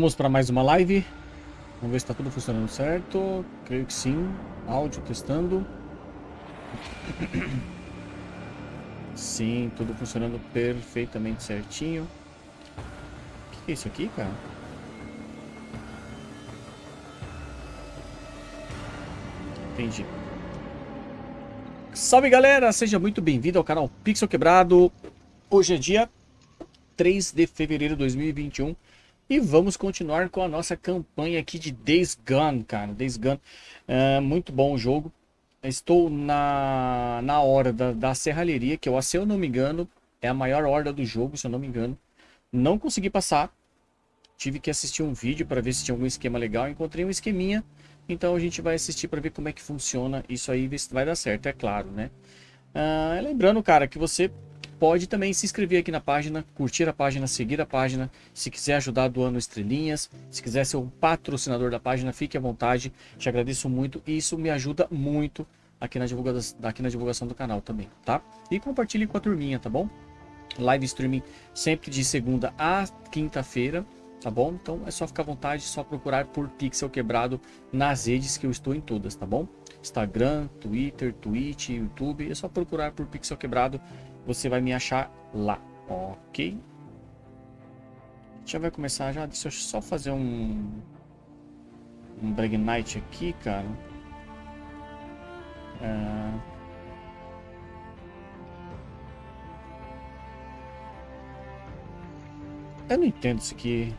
Vamos para mais uma live. Vamos ver se está tudo funcionando certo. Creio que sim. Áudio testando. Sim, tudo funcionando perfeitamente certinho. O que é isso aqui, cara? Entendi. Salve galera, seja muito bem-vindo ao canal Pixel Quebrado. Hoje é dia 3 de fevereiro de 2021 e vamos continuar com a nossa campanha aqui de Days Gone, cara. Days Gone, é muito bom o jogo. Estou na, na hora da, da serralheria, que eu, se eu não me engano, é a maior horda do jogo, se eu não me engano. Não consegui passar. Tive que assistir um vídeo para ver se tinha algum esquema legal. Encontrei um esqueminha. Então a gente vai assistir para ver como é que funciona isso aí, ver se vai dar certo, é claro, né? Ah, lembrando, cara, que você pode também se inscrever aqui na página, curtir a página, seguir a página. Se quiser ajudar doando estrelinhas, se quiser ser um patrocinador da página, fique à vontade. Te agradeço muito e isso me ajuda muito aqui na, divulgação, aqui na divulgação do canal também, tá? E compartilhe com a turminha, tá bom? Live streaming sempre de segunda a quinta-feira, tá bom? Então é só ficar à vontade, só procurar por Pixel Quebrado nas redes que eu estou em todas, tá bom? Instagram, Twitter, Twitch, YouTube, é só procurar por Pixel Quebrado você vai me achar lá, ok? Já vai começar já, deixa eu só fazer um um Brag Night aqui, cara. É... Eu não entendo isso aqui.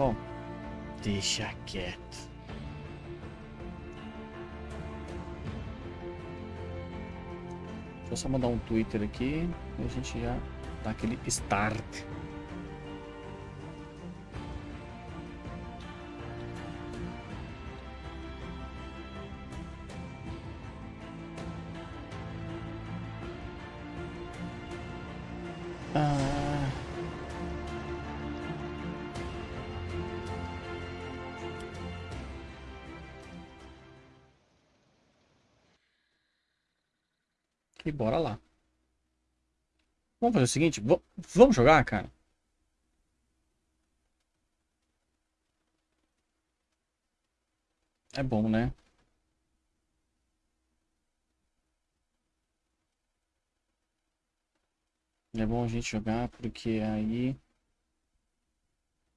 Bom, deixa quieto. Deixa eu só mandar um Twitter aqui e a gente já dá aquele start. E bora lá. Vamos fazer o seguinte, vamos jogar, cara? É bom, né? É bom a gente jogar porque aí...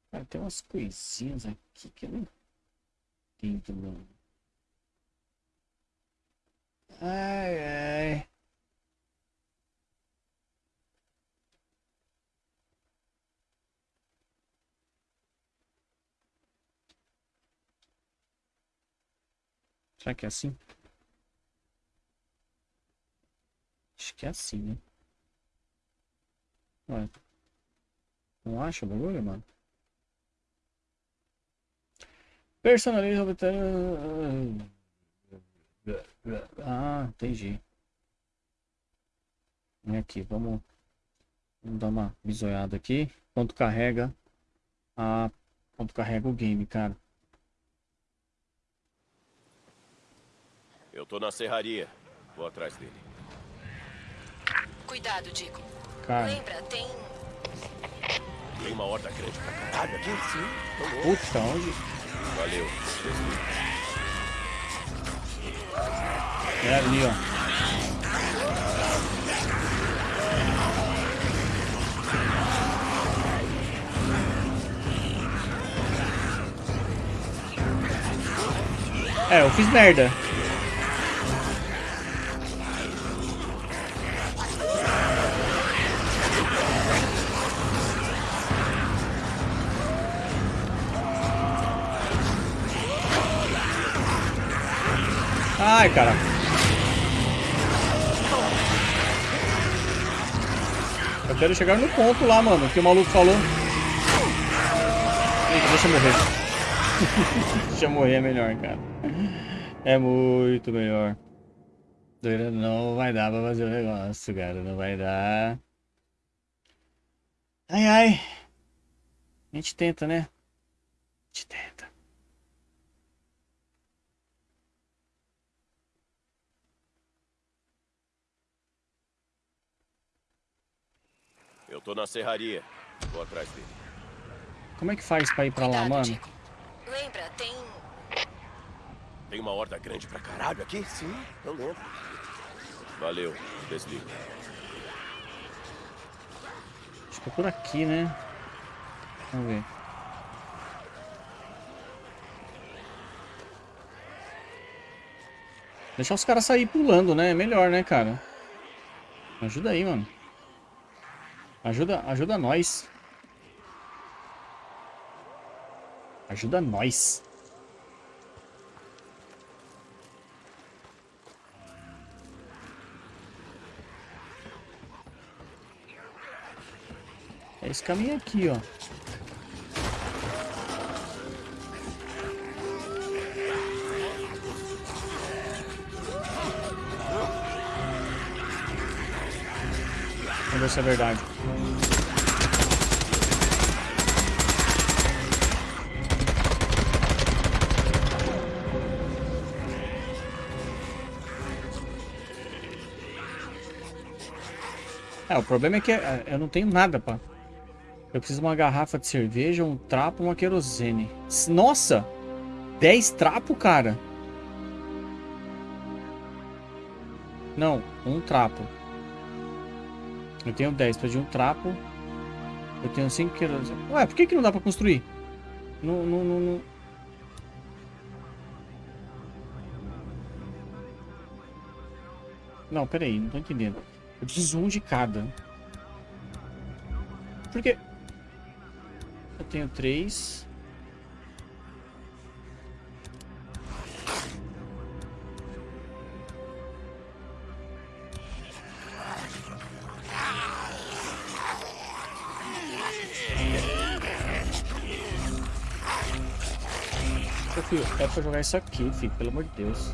Cara, tem umas coisinhas aqui que eu não entendo, mano. Ai, ai. Será que é assim? Acho que é assim, né? Ué. Não acha o bagulho, mano? Personaliza Ah, entendi. Vem aqui, vamos, vamos dar uma bisoiada aqui. Quanto carrega a quanto carrega o game, cara. Eu tô na serraria. Vou atrás dele. Cuidado, Dico. Cara. Lembra, tem... Tem uma horda grande pra caralho aqui? Sim. Puta, onde? Valeu. É ali, ó. É, eu fiz merda. Ai, cara. Eu quero chegar no ponto lá, mano, que o maluco falou. Eita, deixa eu morrer. deixa eu morrer é melhor, cara. É muito melhor. Não vai dar pra fazer o negócio, cara. Não vai dar. Ai, ai. A gente tenta, né? A gente tenta. Eu tô na serraria. Vou atrás dele. Como é que faz pra ir pra lá, Cuidado, mano? Dico. Lembra, tem. Tem uma horda grande pra caralho aqui? Sim, eu lembro. Valeu, desliga. Acho que é por aqui, né? Vamos ver. Deixar os caras sair pulando, né? É melhor, né, cara? Ajuda aí, mano. Ajuda, ajuda nós. Ajuda nós. É esse caminho aqui, ó. Ver se é verdade. É, o problema é que é, eu não tenho nada, pá. Eu preciso de uma garrafa de cerveja, um trapo, uma querosene. Nossa! 10 trapos, cara? Não, um trapo. Eu tenho 10, pedi um trapo. Eu tenho 5 querosene. Ué, por que, que não dá pra construir? Não, não, não, não. Não, peraí, não tô entendendo. Eu preciso um de cada. Por quê? Eu tenho três. Jogar isso aqui, filho, pelo amor de Deus.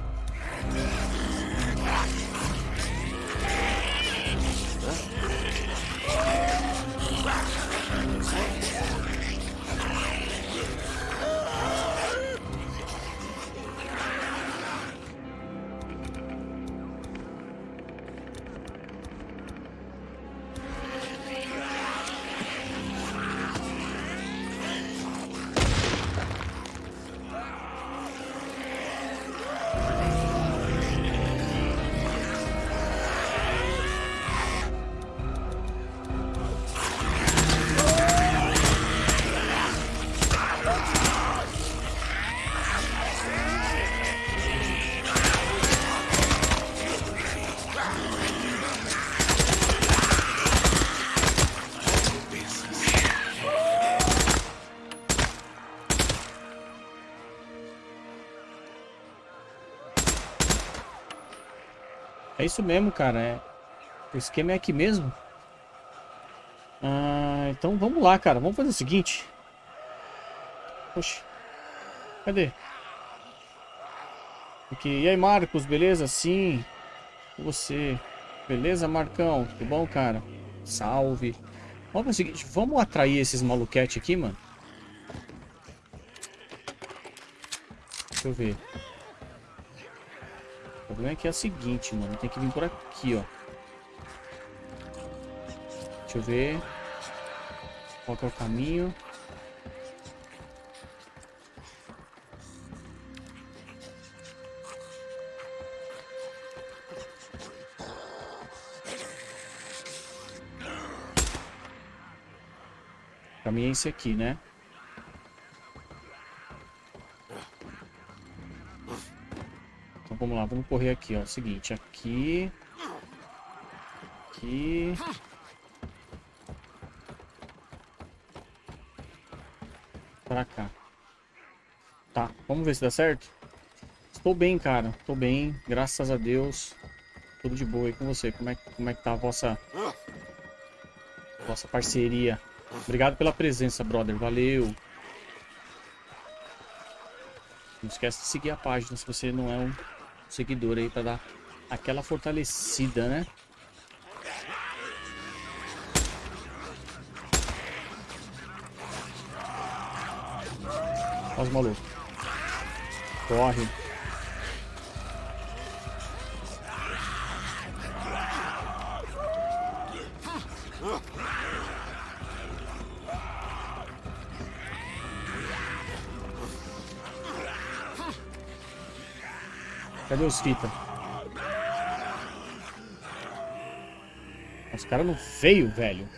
Isso mesmo, cara. É... O esquema é aqui mesmo. Ah, então vamos lá, cara. Vamos fazer o seguinte. Poxa. Cadê? Aqui. E aí, Marcos, beleza? Sim. Você. Beleza, Marcão? Tudo bom, cara? Salve. Vamos fazer o seguinte. Vamos atrair esses maluquete aqui, mano. Deixa eu ver. O problema é que é o seguinte, mano. Tem que vir por aqui, ó. Deixa eu ver. Qual que é o caminho? O caminho é esse aqui, né? Vamos lá, vamos correr aqui, ó. Seguinte, aqui. Aqui. Pra cá. Tá, vamos ver se dá certo. Estou bem, cara. Estou bem, graças a Deus. Tudo de boa aí com você. Como é, como é que tá a vossa... Vossa parceria. Obrigado pela presença, brother. Valeu. Não esquece de seguir a página se você não é um seguidor aí pra dar aquela fortalecida, né? Olha os malucos. Corre. Cadê os fita? Os caras não veio, velho.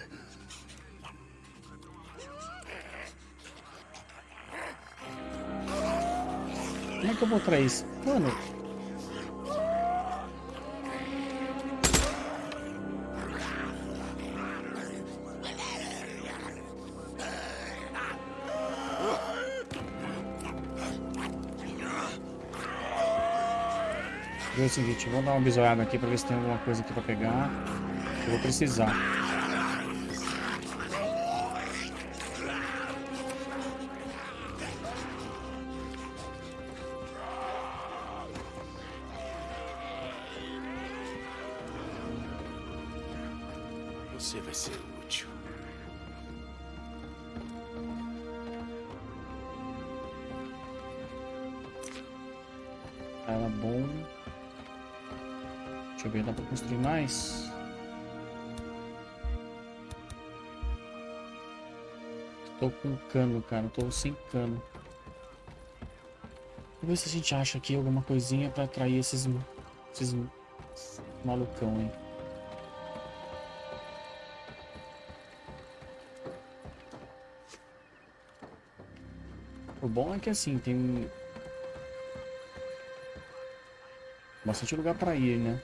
Como é que eu vou trair isso? Mano... seguinte, vou dar uma bisoiada aqui pra ver se tem alguma coisa aqui pra pegar. Eu vou precisar. Tô sem cano. Vamos ver se a gente acha aqui alguma coisinha pra atrair esses, esses malucão aí. O bom é que assim, tem bastante lugar pra ir, né?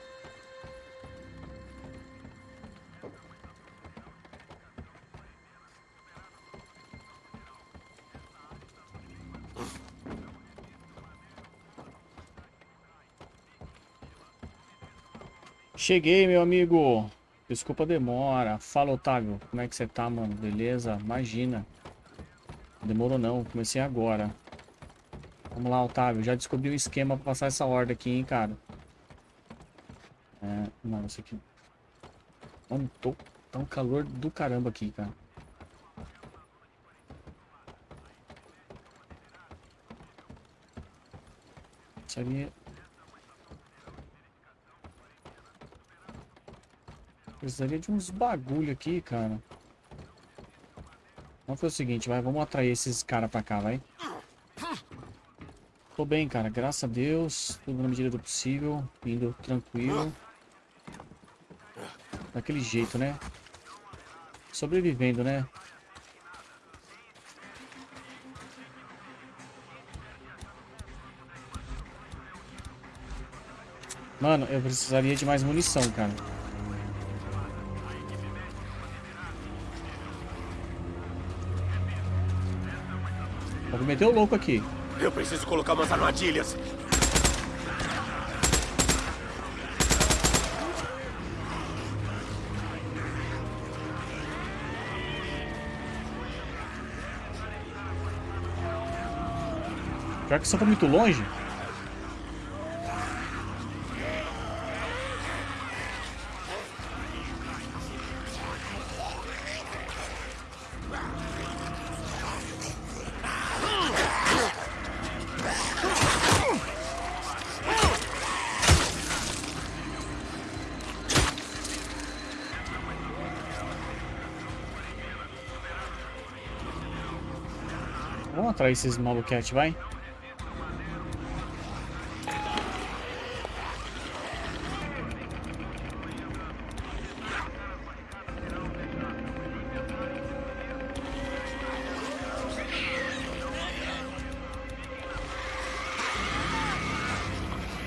Cheguei, meu amigo. Desculpa a demora. Fala, Otávio. Como é que você tá, mano? Beleza? Imagina. Demorou não. Comecei agora. Vamos lá, Otávio. Já descobri o esquema pra passar essa horda aqui, hein, cara. É... Não, isso aqui... Mano, tô... tá um calor do caramba aqui, cara. Isso ali... Precisaria de uns bagulho aqui, cara. Vamos fazer o seguinte, vai. Vamos atrair esses caras pra cá, vai. Tô bem, cara. Graças a Deus. Tudo na medida do possível. Indo tranquilo. Daquele jeito, né? Sobrevivendo, né? Mano, eu precisaria de mais munição, cara. Vou meter o louco aqui. Eu preciso colocar umas armadilhas. Pior que isso tá muito longe. Atrair esses maluquete, vai.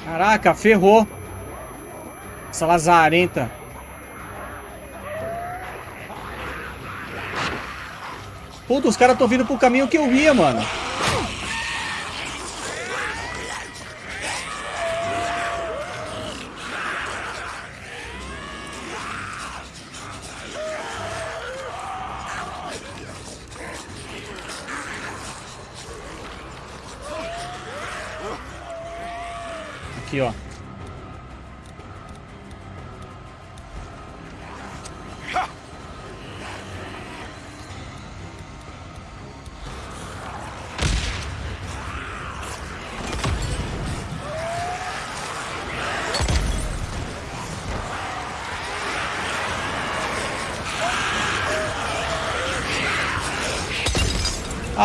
Caraca, ferrou. Essa lazarenta. Puta, os caras estão vindo pro caminho que eu ia, mano.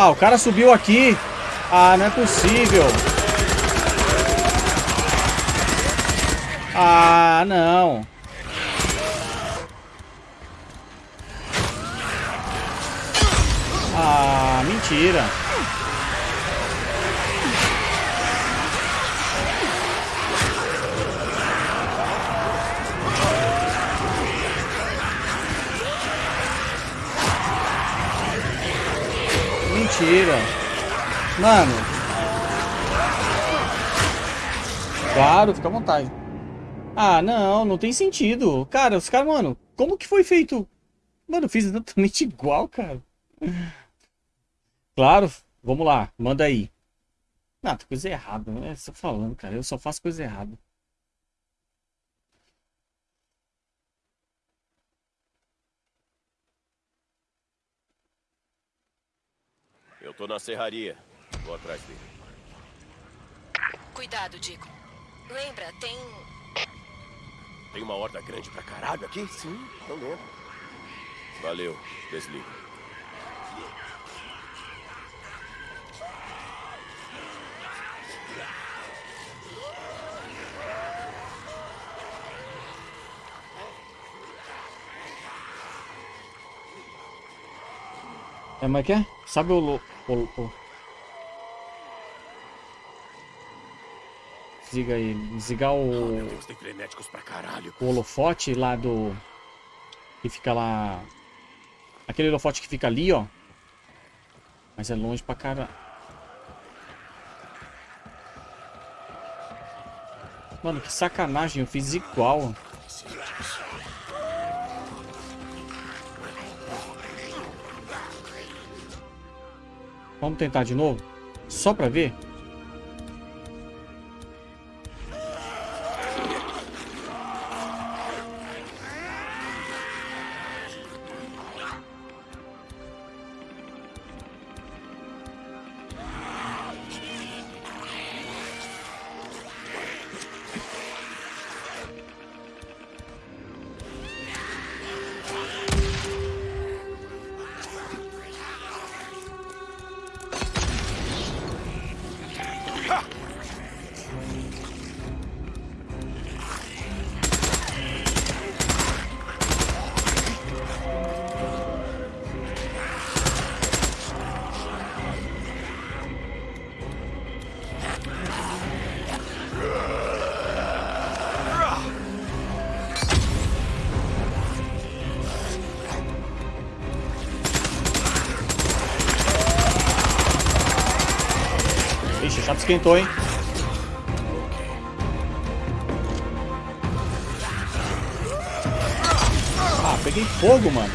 O cara subiu aqui. Ah, não é possível. Ah, não. Ah, mentira. Mano. Claro, fica à vontade. Ah, não, não tem sentido. Cara, os caras, mano, como que foi feito? Mano, fiz exatamente igual, cara. Claro, vamos lá, manda aí. Não, tem coisa errada, né? Você falando, cara, eu só faço coisa errada. Eu tô na serraria. Vou atrás dele. Cuidado, Dico. Lembra, tem. Tem uma horda grande pra caralho aqui? Sim, eu lembro. Valeu, desliga. É, mas que é? Sabe o, o, o... Desliga aí. Desligar o, Deus, tem frenéticos pra caralho. o holofote lá do... Que fica lá... Aquele holofote que fica ali, ó. Mas é longe pra caralho. Mano, que sacanagem. Eu fiz igual. Vamos tentar de novo? Só pra ver? Ixi, a chapa esquentou, hein? Ah, peguei fogo, mano.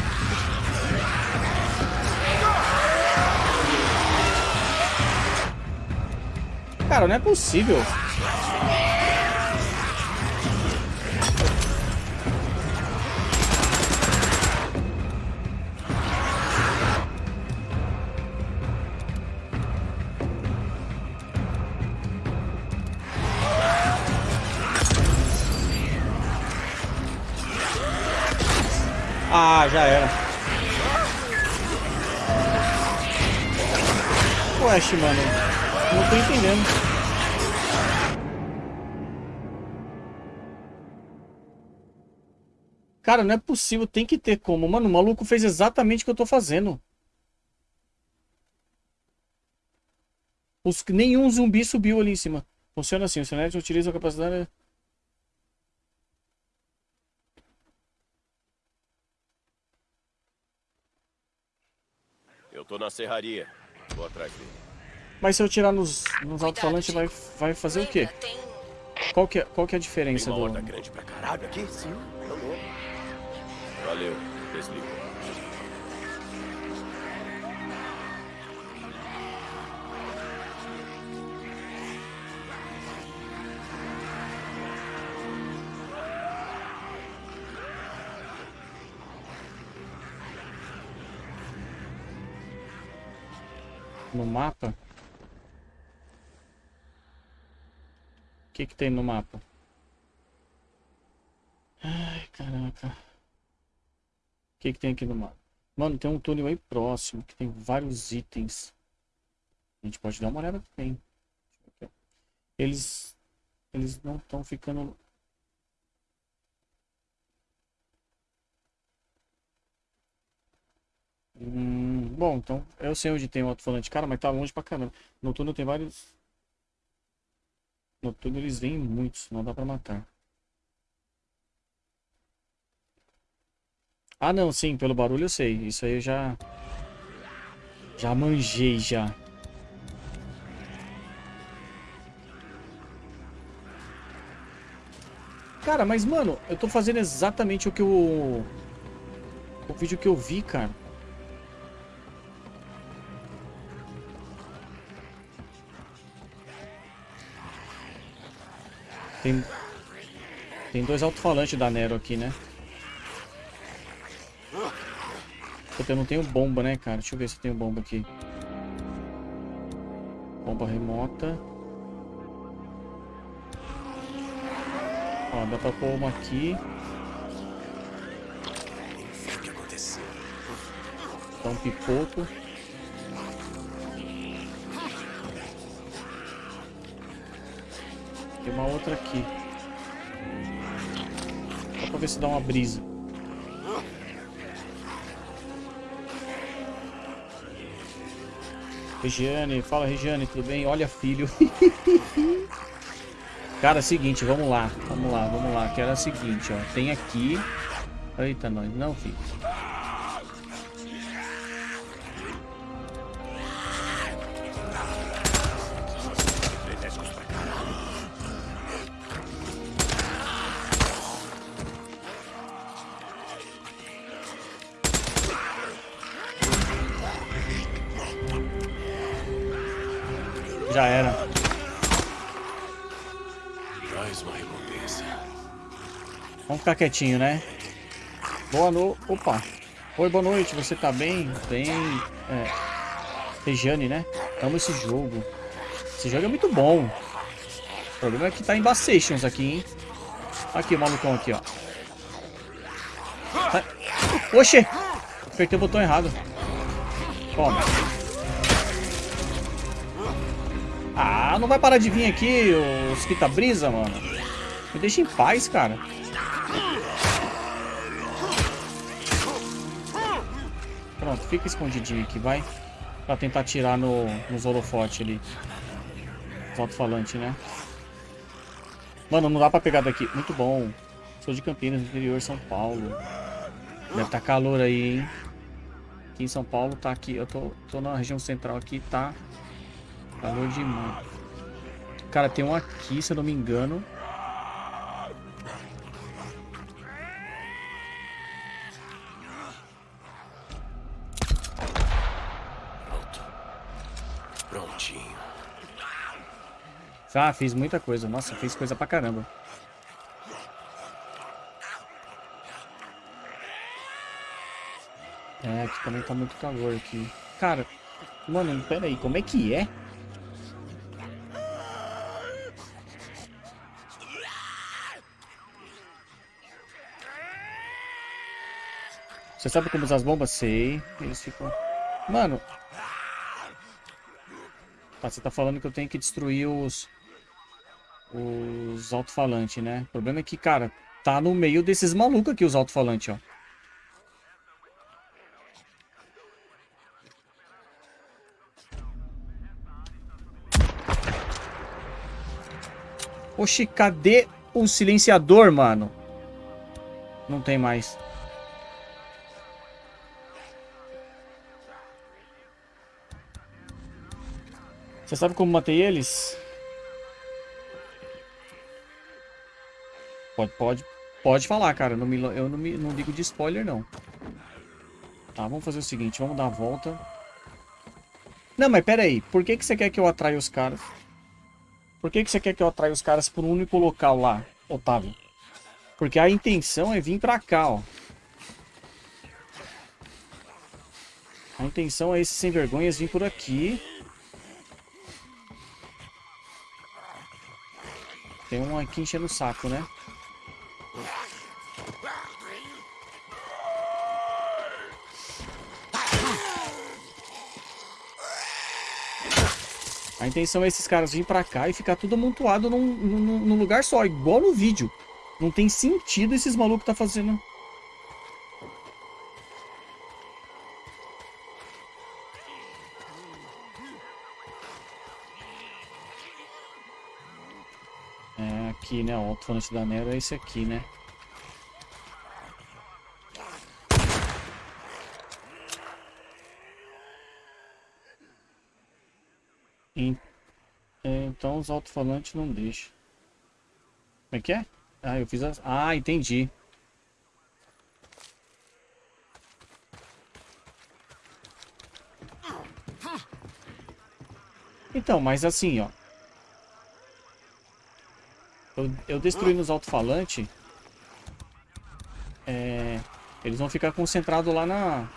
Cara, não é possível. Mano. Não tô entendendo. Cara, não é possível. Tem que ter como. Mano, o maluco fez exatamente o que eu tô fazendo. Os, nenhum zumbi subiu ali em cima. Funciona assim. O Senete utiliza a capacidade... Eu tô na serraria. Vou atrás dele. Mas se eu tirar nos, nos alto-falantes, vai, vai fazer o quê? Qual que é, qual que é a Tem diferença uma do... grande pra caralho aqui? Sim. Valeu, desliga. no mapa? que que tem no mapa? Ai, caraca. O que que tem aqui no mapa? Mano, tem um túnel aí próximo, que tem vários itens. A gente pode dar uma olhada que tem. Eles, eles não estão ficando... Hum, bom, então eu sei onde tem o alto-falante. Cara, mas tá longe pra caramba. No túnel tem vários no túnel eles vêm muitos, não dá pra matar. Ah, não, sim, pelo barulho eu sei. Isso aí eu já... Já manjei, já. Cara, mas, mano, eu tô fazendo exatamente o que eu... O vídeo que eu vi, cara. Tem... Tem dois alto-falantes da Nero aqui, né? Puta, eu não tenho bomba, né, cara? Deixa eu ver se eu tenho bomba aqui. Bomba remota. Ó, dá pra pôr uma aqui. Dá um pipoco. Uma outra aqui. Só pra ver se dá uma brisa. Regiane, fala Regiane, tudo bem? Olha filho. Cara, é o seguinte, vamos lá, vamos lá, vamos lá. Que era o seguinte, ó. Tem aqui. Eita, nós. Não, filho. Ficar quietinho, né? Boa noite. Opa. Oi, boa noite. Você tá bem? Bem. É. Regiane, né? Amo esse jogo. Esse jogo é muito bom. O problema é que tá em Bassations aqui, hein? Aqui, o malucão aqui, ó. Tá... Oxê! Apertei o botão errado. Toma. Ah, não vai parar de vir aqui os quita-brisa, mano. Me deixa em paz, cara. Fica escondidinho aqui, vai. Pra tentar atirar no, nos holofotes ali. Os alto-falantes, né? Mano, não dá pra pegar daqui. Muito bom. Sou de Campinas, interior São Paulo. Deve tá calor aí, hein? Aqui em São Paulo tá aqui. Eu tô, tô na região central aqui, tá calor demais. Cara, tem um aqui, se eu não me engano. Prontinho. Ah, fiz muita coisa. Nossa, fiz coisa pra caramba. É, aqui também tá muito calor aqui. Cara, mano, pera aí, como é que é? Você sabe como usar as bombas? Sei. Eles ficam... Mano... Você tá falando que eu tenho que destruir os... Os alto-falantes, né? O problema é que, cara, tá no meio desses malucos aqui os alto-falantes, ó. Oxi, cadê o silenciador, mano? Não tem mais. Você sabe como matei eles? Pode, pode, pode falar, cara. Não me, eu não, me, não ligo de spoiler, não. Tá, vamos fazer o seguinte. Vamos dar a volta. Não, mas pera aí. Por que, que você quer que eu atraia os caras? Por que, que você quer que eu atraia os caras por um único local lá, Otávio? Porque a intenção é vir pra cá, ó. A intenção é esses sem vergonhas vir por aqui. Tem um aqui enchendo o saco, né? A intenção é esses caras virem pra cá e ficar tudo amontoado num, num, num lugar só, igual no vídeo. Não tem sentido esses malucos tá fazendo. Aqui, né? O alto-falante da Nero é esse aqui, né? É, Então os alto-falantes não deixam. Como é que é? Ah, eu fiz as... Ah, entendi. Então, mas assim, ó. Eu, eu destruindo os alto-falantes. É, eles vão ficar concentrados lá na...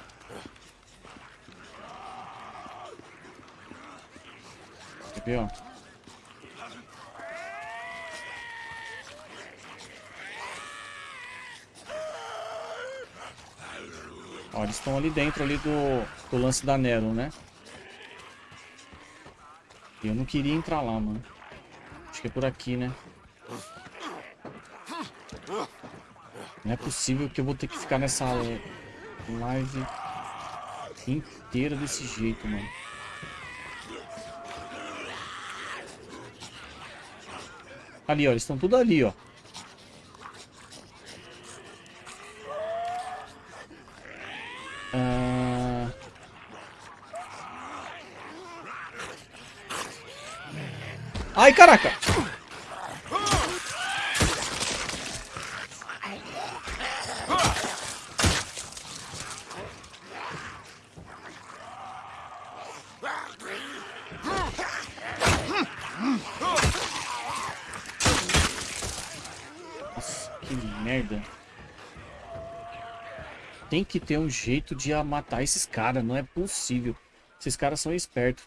Ó? Ó, eles estão ali dentro ali do, do lance da Nero, né? Eu não queria entrar lá, mano. Acho que é por aqui, né? Não é possível que eu vou ter que ficar nessa live inteira desse jeito, mano. Ali, ó. Eles estão tudo ali, ó. Ah... Ai, caraca! Nossa, que merda. Tem que ter um jeito de matar esses caras, não é possível. Esses caras são espertos.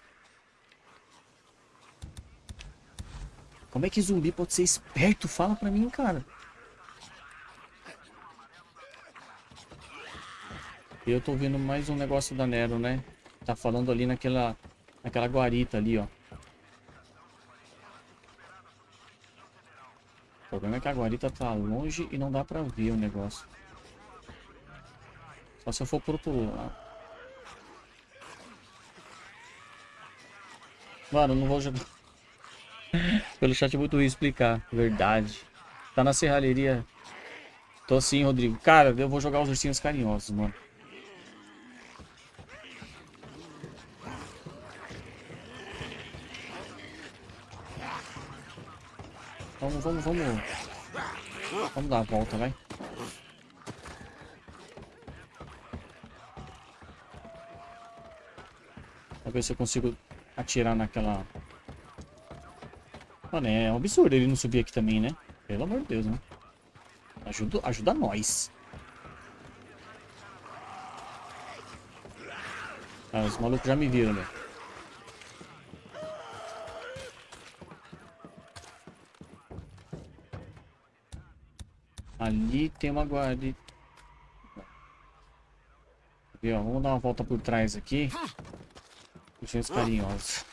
Como é que zumbi pode ser esperto? Fala pra mim, cara. Eu tô vendo mais um negócio da Nero, né? Tá falando ali naquela, naquela guarita ali, ó. O problema é que a guarita tá longe e não dá pra ver o negócio. Se eu for pro outro lado. Mano, não vou jogar. Pelo chat é muito ruim explicar. Verdade. Tá na serralheria. Tô sim, Rodrigo. Cara, eu vou jogar os ursinhos carinhosos, mano. Vamos, vamos, vamos. Vamos dar a volta, vai. Ver se eu consigo atirar naquela... Mano, é um absurdo ele não subir aqui também, né? Pelo amor de Deus, né? Ajuda, ajuda nós. Ah, os malucos já me viram, né? Ali tem uma guarda. Vamos dar uma volta por trás aqui. Puxões carinhosos.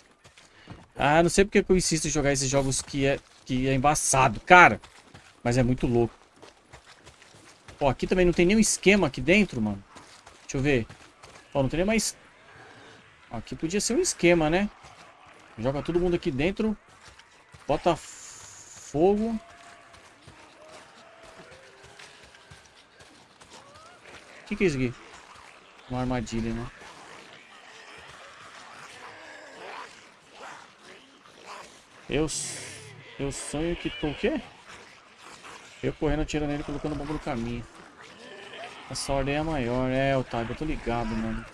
Ah, não sei porque que eu insisto em jogar esses jogos que é, que é embaçado, cara. Mas é muito louco. Ó, aqui também não tem nenhum esquema aqui dentro, mano. Deixa eu ver. Ó, não tem nem mais... Ó, aqui podia ser um esquema, né? Joga todo mundo aqui dentro. Bota fogo. O que, que é isso aqui? Uma armadilha, né? Eu, eu sonho que tô o quê? Eu correndo, atirando nele, colocando bomba no caminho. Essa ordem é maior. É, Otávio, eu tô ligado, mano.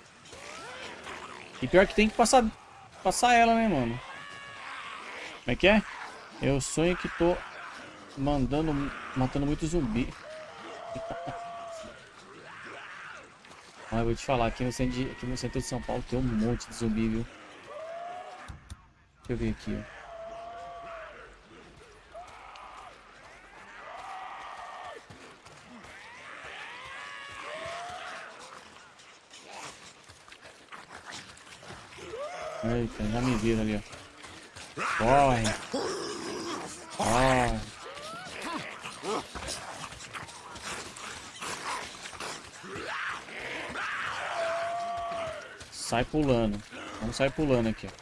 E pior que tem que passar, passar ela, né, mano? Como é que é? Eu sonho que tô mandando, matando muito zumbi. Mas eu vou te falar, aqui no, centro de, aqui no centro de São Paulo tem um monte de zumbi, viu? Deixa eu ver aqui, ó. Eita, já me viram ali, ó. Corre. Corre. Sai pulando. Vamos sair pulando aqui. ó.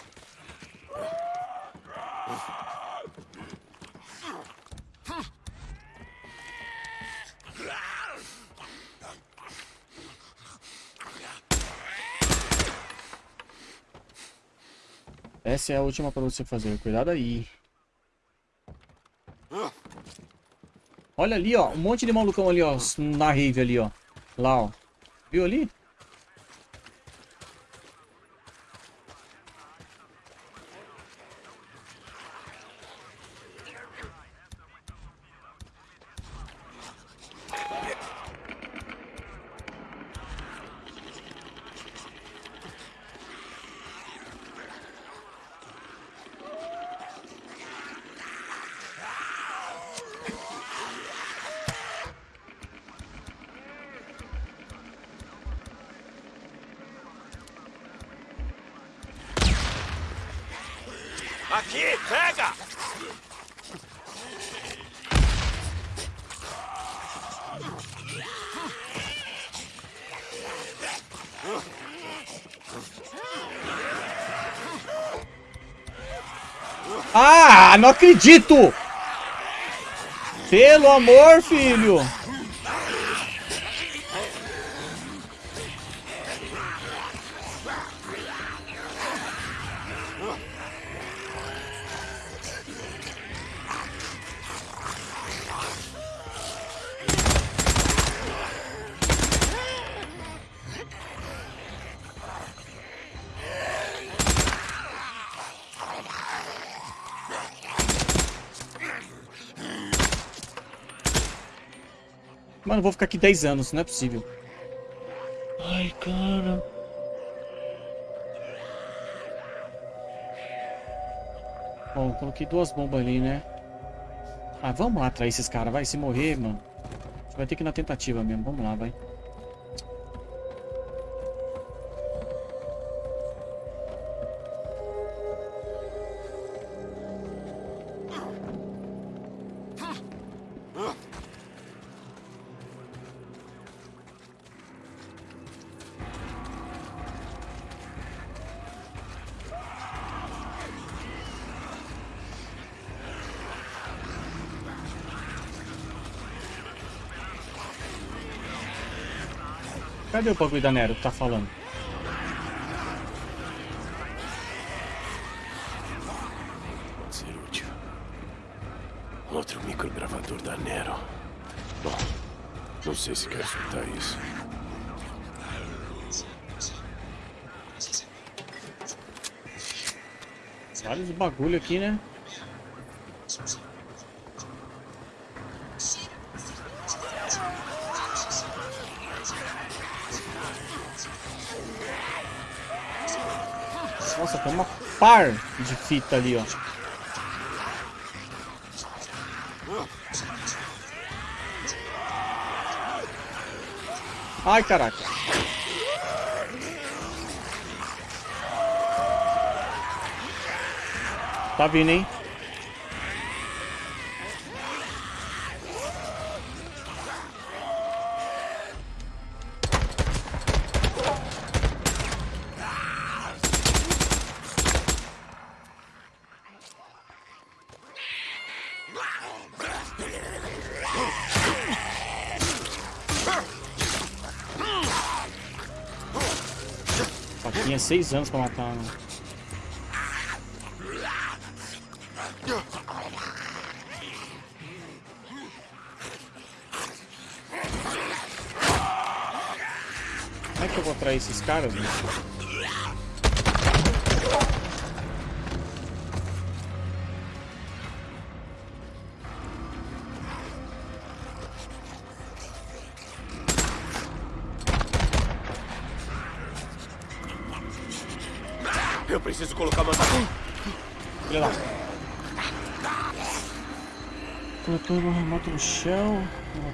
Essa é a última pra você fazer. Cuidado aí. Olha ali, ó. Um monte de malucão ali, ó. Na rave ali, ó. Lá, ó. Viu ali? Aqui, pega! Ah, não acredito! Pelo amor, filho! Eu vou ficar aqui 10 anos, não é possível. Ai, cara. Bom, coloquei duas bombas ali, né? Ah, vamos lá atrair esses caras, vai. Se morrer, mano. Vai ter que ir na tentativa mesmo. Vamos lá, vai. Cadê o bagulho da Nero que tá falando? Pode ser útil. Outro microgravador da Nero. Bom, não sei se quero soltar isso. Vários bagulho aqui, né? Par de fita ali, ó. Ai, caraca. Tá vindo, hein? Tinha seis anos pra matar. Né? Como é que eu vou atrair esses caras?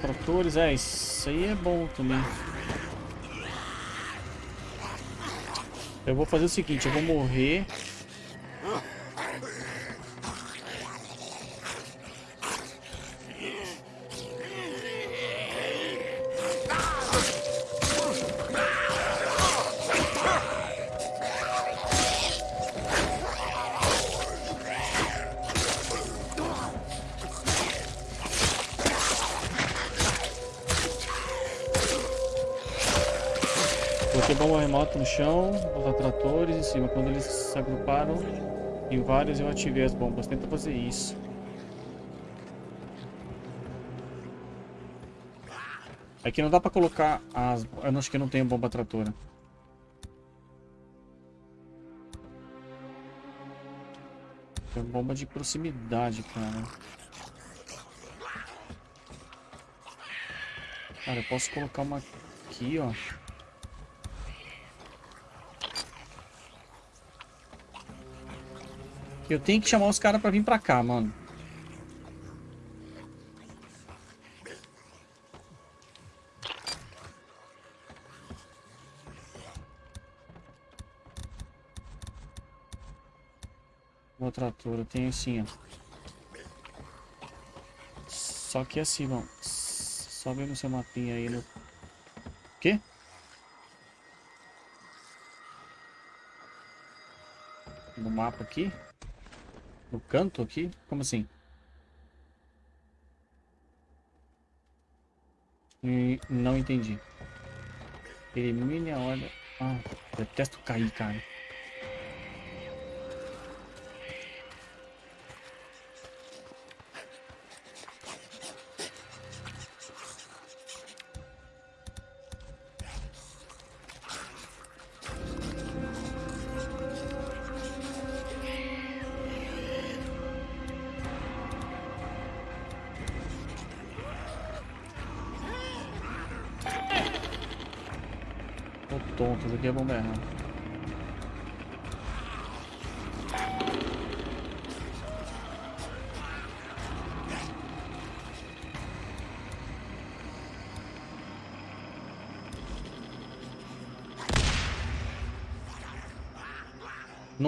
Tratores, é, isso aí é bom também. Eu vou fazer o seguinte, eu vou morrer. Cima. Quando eles se agruparam, Em vários eu ativei as bombas. Tenta fazer isso. Aqui não dá pra colocar as... Eu não acho que não tem bomba tratora. Tem bomba de proximidade, cara. Cara, eu posso colocar uma aqui, ó. Eu tenho que chamar os caras pra vir pra cá, mano. Outra altura, tem assim, ó. Só que assim, ó. Sobe no seu mapinha aí no... Quê? No mapa aqui? No canto aqui? Como assim? E não entendi. Elimine a ordem. Ah, detesto cair, cara.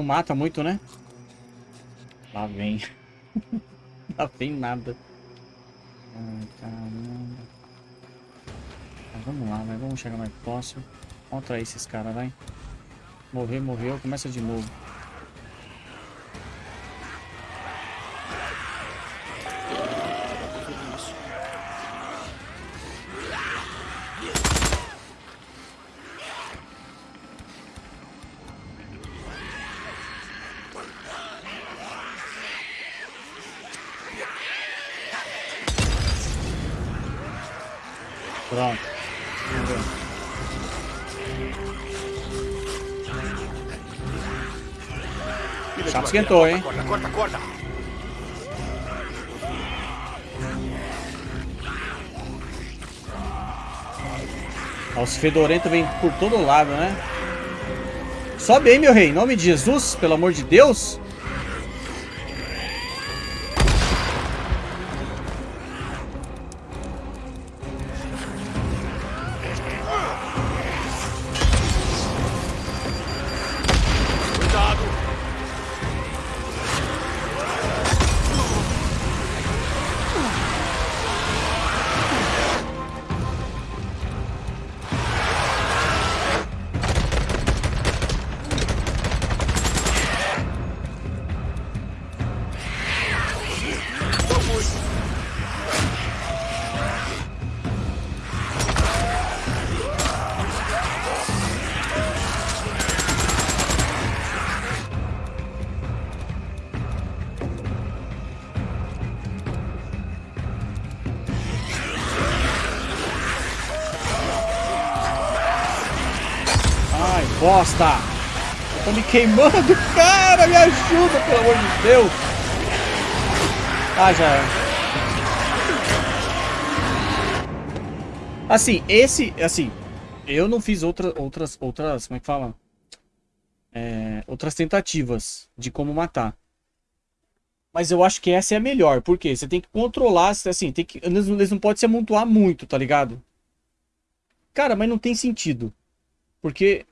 Mata muito, né? Lá vem. Lá vem nada. Ai, caramba. Mas vamos lá, né? Vamos chegar mais próximo. Vamos atrair esses caras, vai. Morrer, morreu, começa de novo. Esquentou, hein? Corta, corta, corta. Os fedorentos vêm por todo lado, né? Sobe aí, meu rei. Em nome de Jesus, pelo amor de Deus. Bosta! Eu tô me queimando, cara! Me ajuda, pelo amor de Deus! Ah, já é. Assim, esse, assim, eu não fiz outra, outras, outras, como é que fala? É, outras tentativas de como matar. Mas eu acho que essa é a melhor, porque você tem que controlar, assim, tem que, eles, eles não podem se amontoar muito, tá ligado? Cara, mas não tem sentido. Porque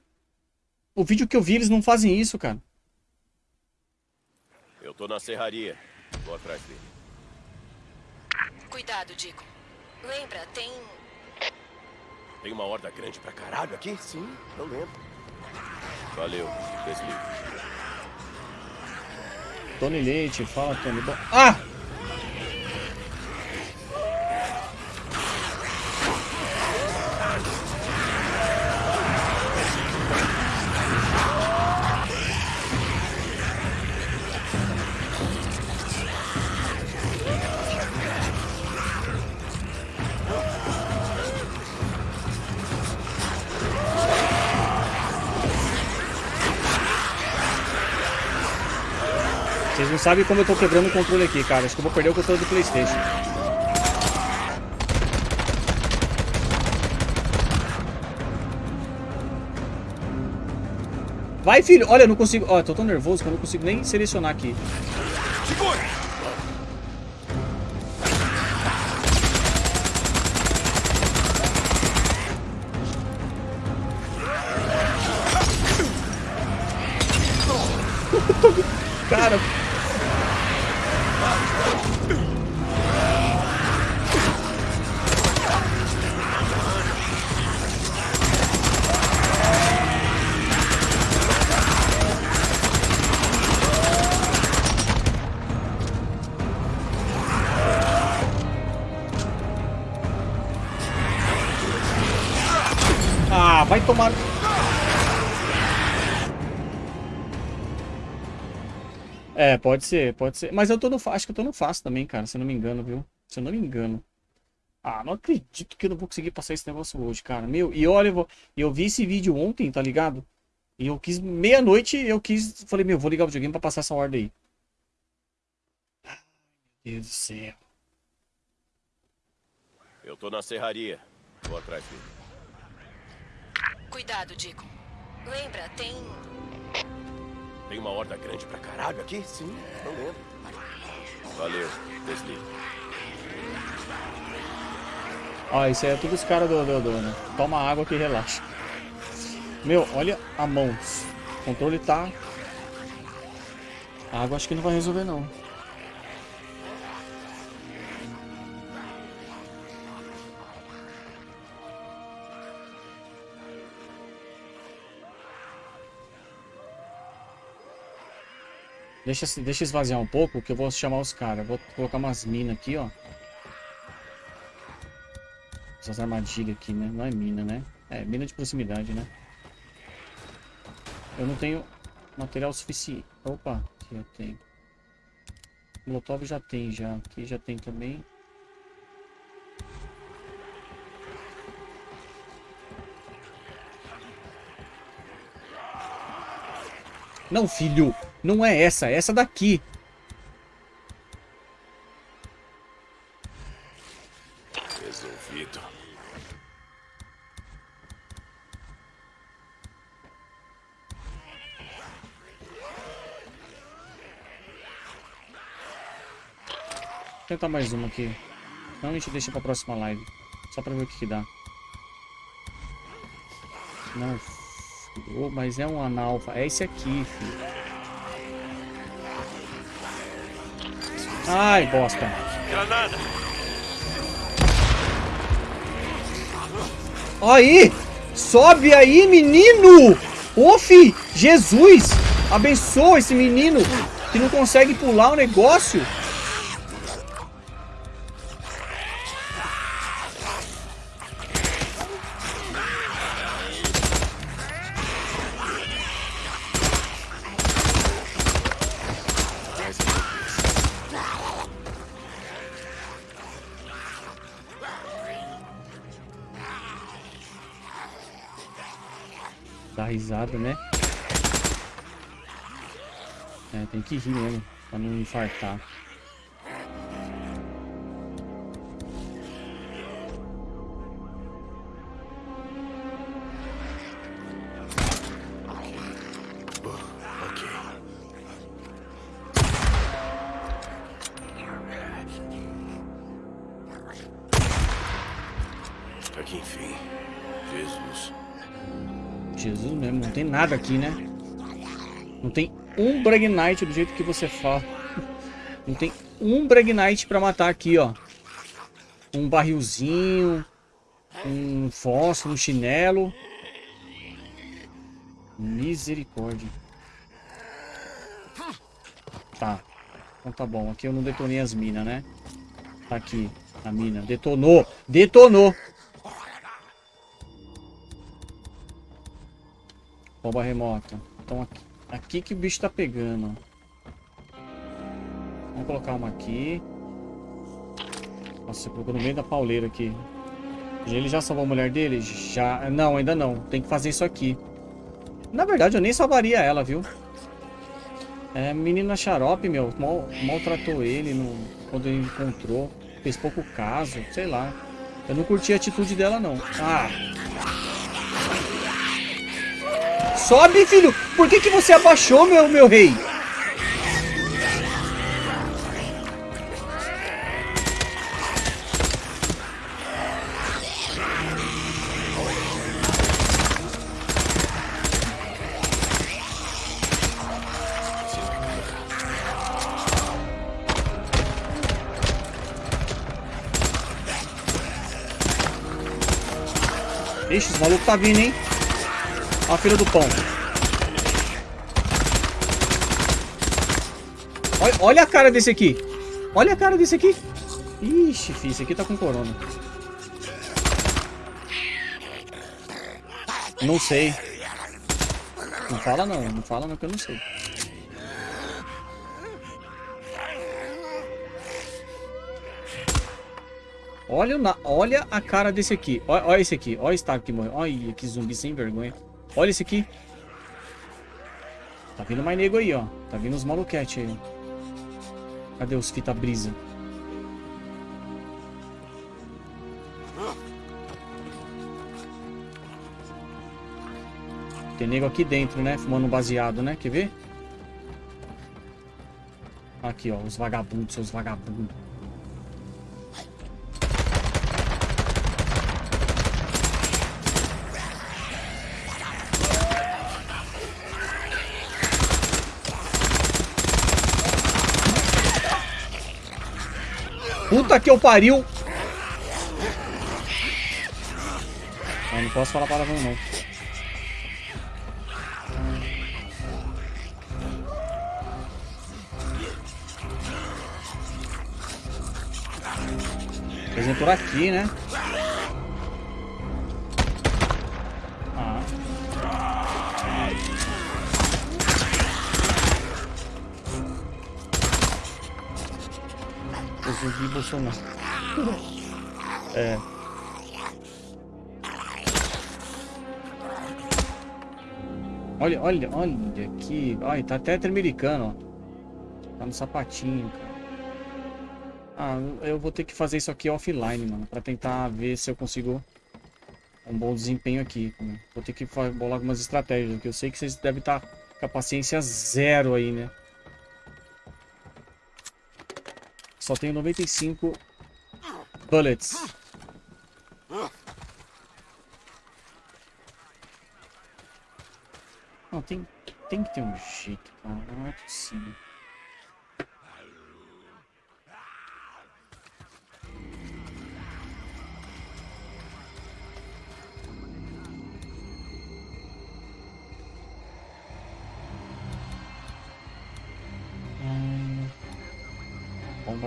o vídeo que eu vi, eles não fazem isso, cara. Eu tô na serraria. Vou atrás dele. Cuidado, Dico. Lembra, tem. Tem uma horda grande pra caralho aqui? Sim, eu lembro. Valeu, desligo. Tony Leite, fala Tony. Bom- Ah! Não como eu tô quebrando o controle aqui, cara. Acho que eu vou perder o controle do Playstation. Vai, filho! Olha, eu não consigo... Ó, tô tão nervoso que eu não consigo nem selecionar aqui. Tomar... É, pode ser, pode ser. Mas eu tô no acho que eu tô no fácil também, cara, se eu não me engano, viu? Se eu não me engano. Ah, não acredito que eu não vou conseguir passar esse negócio hoje, cara. Meu, e olha, eu, vou- eu vi esse vídeo ontem, tá ligado? E eu quis, meia-noite, eu quis, falei, meu, vou ligar o videogame pra passar essa ordem aí. Meu Deus do céu. Eu tô na serraria. Vou atrás dele. Cuidado, Dico. Lembra, tem. Tem uma horda grande pra caralho aqui? Sim, não lembro. Valeu, desliga. Ó, isso aí é tudo os caras do, do, do, né? Toma água que relaxa. Meu, olha a mão. O controle tá... A água acho que não vai resolver, não. Deixa, deixa esvaziar um pouco que eu vou chamar os caras. Vou colocar umas minas aqui, ó. Essas armadilhas aqui, né? Não é mina, né? É, mina de proximidade, né? Eu não tenho material suficiente. Opa, aqui eu tenho. Molotov já tem, já. Aqui já tem também. Não, filho. Não é essa. É essa daqui. Resolvido. Vou tentar mais uma aqui. Não, a gente deixa pra próxima live. Só pra ver o que, que dá. Não, Ô, mas é um analfa. É esse aqui, filho. Ai, bosta. Granada! Aí! Sobe aí, menino! Ô! Jesus! Abençoa esse menino que não consegue pular o negócio. Né? É, tem que rir mesmo, pra não infartar. Nada aqui, né? Não tem um Bragnite do jeito que você fala. Não tem um Bragnite pra matar aqui, ó. Um barrilzinho, um fósforo, um chinelo. Misericórdia. Tá. Então tá bom. Aqui eu não detonei as minas, né? Tá aqui. A mina. Detonou. Detonou. Bomba remota. Então aqui, aqui que o bicho tá pegando. Vamos colocar uma aqui. Nossa, você colocou no meio da pauleira aqui. Ele já salvou a mulher dele? Já. Não, ainda não. Tem que fazer isso aqui. Na verdade, eu nem salvaria ela, viu? É, menina xarope, meu, mal, maltratou ele no, quando ele encontrou. Fez pouco caso, sei lá. Eu não curti a atitude dela, não. Ah! Sobe, filho! Por que, que você abaixou, meu, meu rei? Ixi, esse maluco tá vindo, hein? A filha do pão. Olha, olha a cara desse aqui. Olha a cara desse aqui. Ixi, filho, esse aqui tá com corona. Não sei. Não fala não, não fala não que eu não sei. Olha, na, olha a cara desse aqui. Olha, olha esse aqui. Olha esse Stark que morreu. Olha que zumbi sem vergonha. Olha esse aqui. Tá vindo mais nego aí, ó. Tá vindo os maluquete aí. Cadê os fita brisa? Tem nego aqui dentro, né? Fumando um baseado, né? Quer ver? Aqui, ó. Os vagabundos, seus vagabundos. Puta que eu pariu! Eu não posso falar palavrão não. Por aqui, né? Zumbi Bolsonaro. É. Olha, olha, olha aqui. Olha, tá até americano, ó. Tá no sapatinho, cara. Ah, eu vou ter que fazer isso aqui offline, mano. Pra tentar ver se eu consigo um bom desempenho aqui. Mano. Vou ter que bolar algumas estratégias. Que eu sei que vocês devem estar com a paciência zero aí, né? Só tenho 95 bullets. Não, tem, tem que ter um jeito, cara. Não é possível.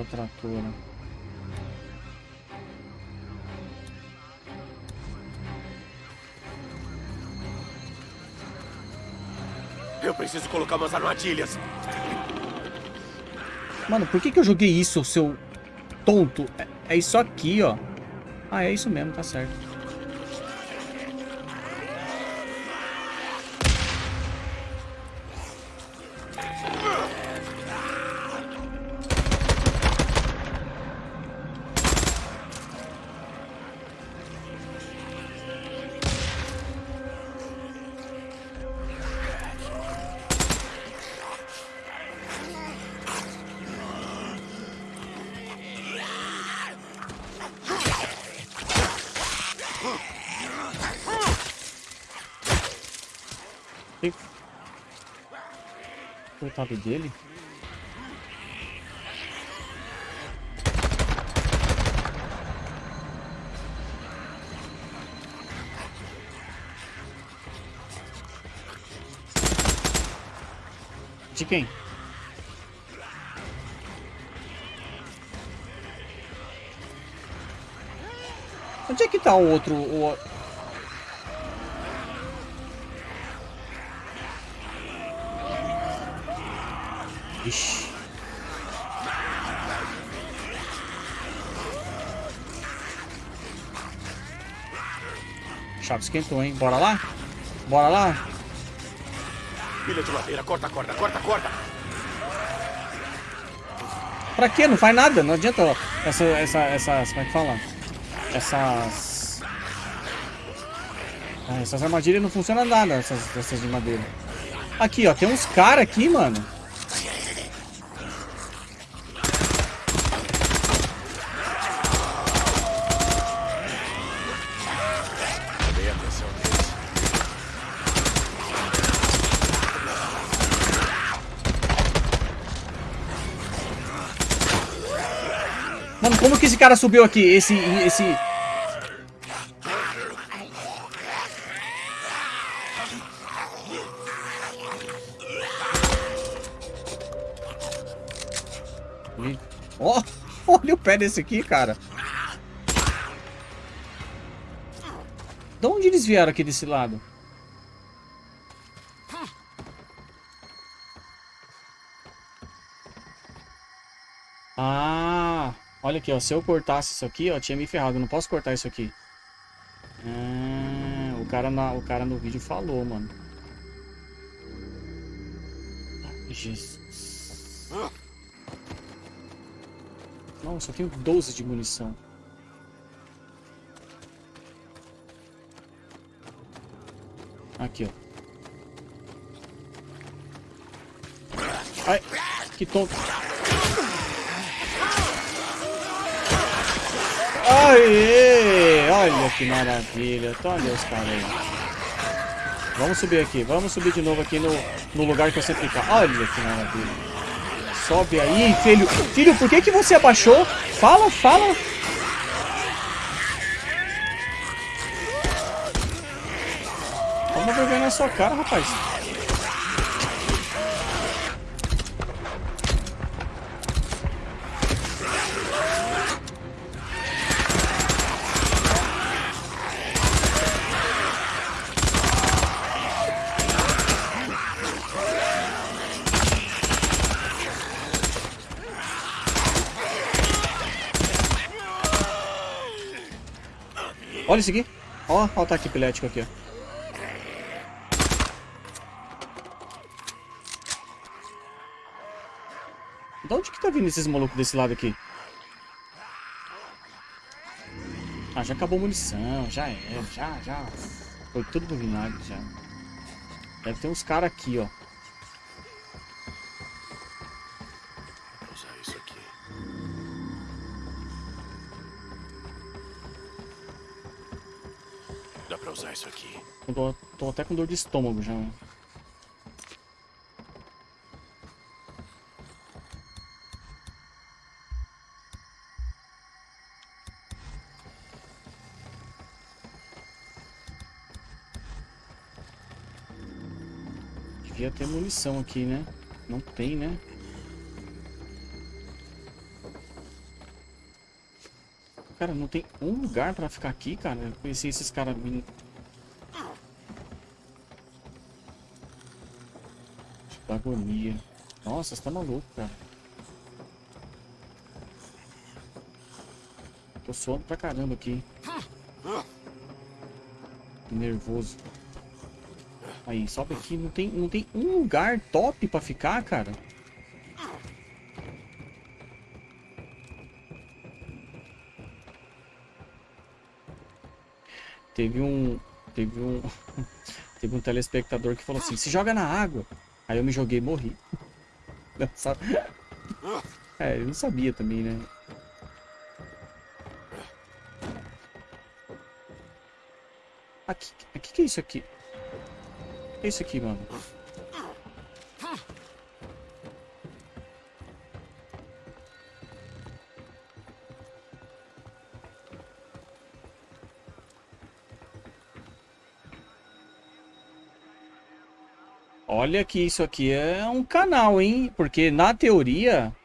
Bomba tratora. Eu preciso colocar umas armadilhas. Mano, por que, que eu joguei isso, seu tonto? É, é isso aqui, ó. Ah, é isso mesmo, tá certo. Ih. Coitado dele. De quem? Onde é que tá o outro... O... Ixi. Chave esquentou, hein? Bora lá? Bora lá? Pilha de madeira, corta a corda, corta a corda. Pra quê? Não faz nada. Não adianta, ó. Essa, essa, essas... Como é que fala? Essas... Ah, essas armadilhas não funcionam nada, essas, essas de madeira. Aqui, ó. Tem uns caras aqui, mano. Dei atenção deles. Mano, como que esse cara subiu aqui? Esse... esse... Ó, olha o pé desse aqui, cara. De onde eles vieram aqui desse lado? Aqui, ó. Se eu cortasse isso aqui, ó, tinha me ferrado. Eu não posso cortar isso aqui. Ah, o cara, na, o cara no vídeo falou, mano. Jesus. Nossa, eu tenho 12 de munição. Aqui, ó. Ai, que tonto. Aê! Olha que maravilha. Olha os caras aí. Vamos subir aqui. Vamos subir de novo aqui no, no lugar que eu sempre. Olha que maravilha. Sobe aí, filho. Filho, por que que você abaixou? Fala, fala. Toma vergonha na sua cara, rapaz. Olha isso aqui. Ó, ó o ataque epilético aqui, ó. De onde que tá vindo esses malucos desse lado aqui? Ah, já acabou a munição, já é, já, já. Foi tudo pro vinagre, já. Deve ter uns caras aqui, ó. Eu tô, tô até com dor de estômago já. Devia ter munição aqui, né? Não tem, né? Cara, não tem um lugar pra ficar aqui, cara. Eu conheci esses caras Da agonia. Nossa, você tá maluco, cara. Tô suando pra caramba aqui. Nervoso. Aí, sobe aqui. Não tem, não tem um lugar top pra ficar, cara. Teve um. Teve um. teve um telespectador que falou assim: se joga na água. Aí eu me joguei e morri. Não sabe- É, ele não sabia também, né? Aqui, aqui que é isso aqui? O que é isso aqui, mano? Olha que isso aqui é um canal, hein? Porque na teoria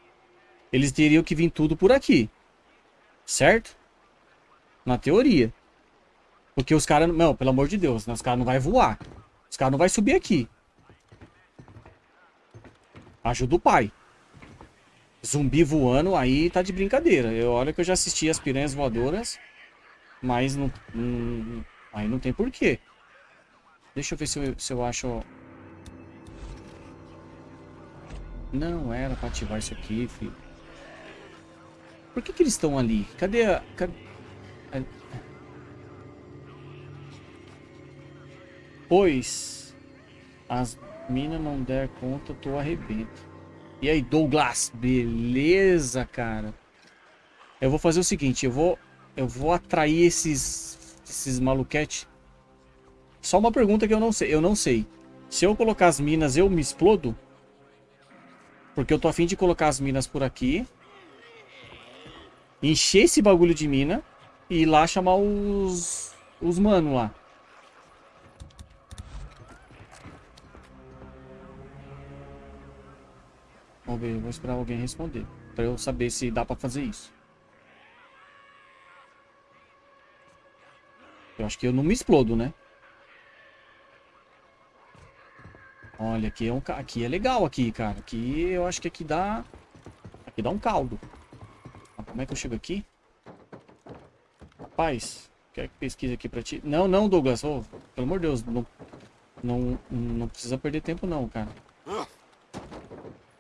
eles teriam que vir tudo por aqui. Certo? Na teoria. Porque os caras, não, pelo amor de Deus, né? os caras não vai voar. Os caras não vai subir aqui. Ajuda o pai. Zumbi voando aí tá de brincadeira. Eu olha que eu já assisti as piranhas voadoras, mas não, não- aí não tem porquê. Deixa eu ver se eu, se eu acho não era pra ativar isso aqui, filho. Por que que eles estão ali? Cadê a... Cadê... Pois as minas não der conta, tu arrebenta. E aí, Douglas? Beleza, cara. Eu vou fazer o seguinte, eu vou eu vou atrair esses esses maluquete. Só uma pergunta que eu não sei, eu não sei. Se eu colocar as minas, eu me explodo? Porque eu tô afim de colocar as minas por aqui. Encher esse bagulho de mina. E ir lá chamar os... Os mano lá. Vamos ver, vou esperar alguém responder. Pra eu saber se dá pra fazer isso. Eu acho que eu não me explodo, né? Olha, aqui é, um, aqui é legal aqui, cara. Aqui eu acho que aqui dá... Aqui dá um caldo. Como é que eu chego aqui? Rapaz, quer que pesquise aqui pra ti? Não, não, Douglas. Oh, pelo amor de Deus, não, não, não precisa perder tempo não, cara.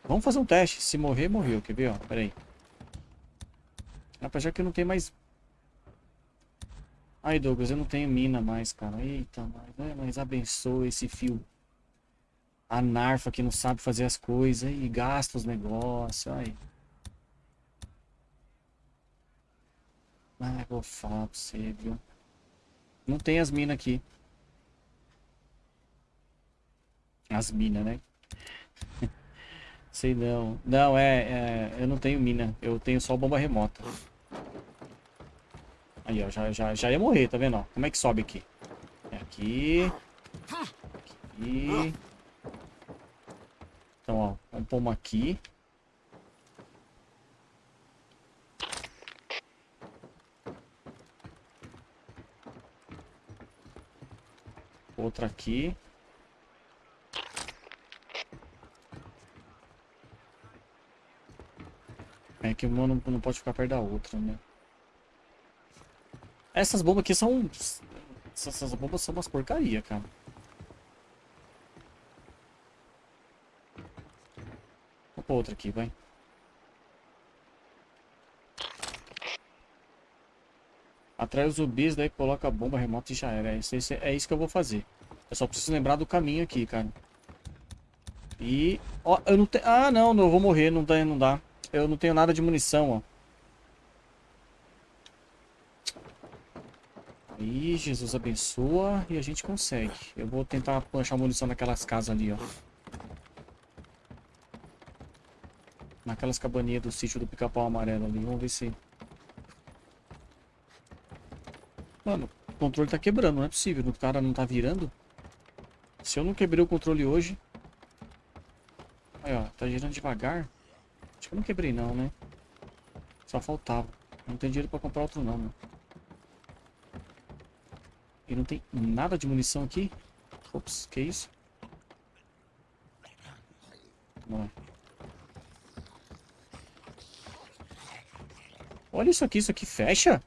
Vamos fazer um teste. Se morrer, morreu. Quer ver, ó? Pera aí. Apesar que eu não tenho mais... Ai, Douglas, eu não tenho mina mais, cara. Eita, mas, é, mas abençoa esse fio. A Narfa que não sabe fazer as coisas e gasta os negócios. Aí. Ah, vou falar pra você, viu? Não tem as minas aqui. As minas, né? Sei não. Não, é, é, Eu não tenho mina. Eu tenho só bomba remota. Aí, ó. Já, já, já ia morrer, tá vendo? Ó? Como é que sobe aqui? É aqui. Aqui. Então, ó. Vamos pôr uma aqui. Outra aqui. É que uma não, não pode ficar perto da outra, né? Essas bombas aqui são... Essas bombas são umas porcaria, cara. Outra aqui, vai. Atrai os zumbis, daí coloca a bomba remota e já era. É isso, é isso que eu vou fazer. Eu só preciso lembrar do caminho aqui, cara. E... Ó, eu não tenho... Ah, não, não, eu vou morrer, não dá, não dá. Eu não tenho nada de munição, ó. Aí, Jesus abençoa e a gente consegue. Eu vou tentar planchar munição naquelas casas ali, ó. Naquelas cabaninhas do sítio do pica-pau amarelo ali. Vamos ver se... Mano, o controle tá quebrando, não é possível. O cara não tá virando. Se eu não quebrei o controle hoje... Aí, ó, tá girando devagar. Acho que eu não quebrei não, né? Só faltava. Não tem dinheiro pra comprar outro não, meu. E não tem nada de munição aqui? Ops, que isso? Vamos lá. Olha isso aqui, isso aqui fecha?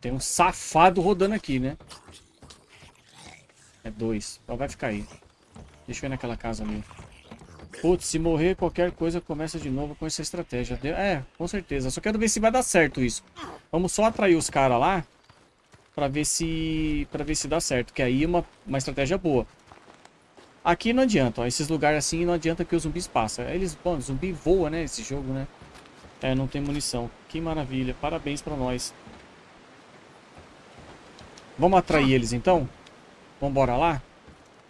Tem um safado rodando aqui, né? É dois. Só vai ficar aí. Deixa eu ir naquela casa ali. Putz, se morrer qualquer coisa, começa de novo com essa estratégia. É, com certeza. Só quero ver se vai dar certo isso. Vamos só atrair os caras lá. Pra ver se... Pra ver se dá certo. Que aí é uma, uma estratégia boa. Aqui não adianta, ó. Esses lugares assim não adianta que os zumbis passam. Eles, bom, zumbi voa, né? Esse jogo, né? É, não tem munição. Que maravilha. Parabéns pra nós. Vamos atrair eles então? Vambora lá?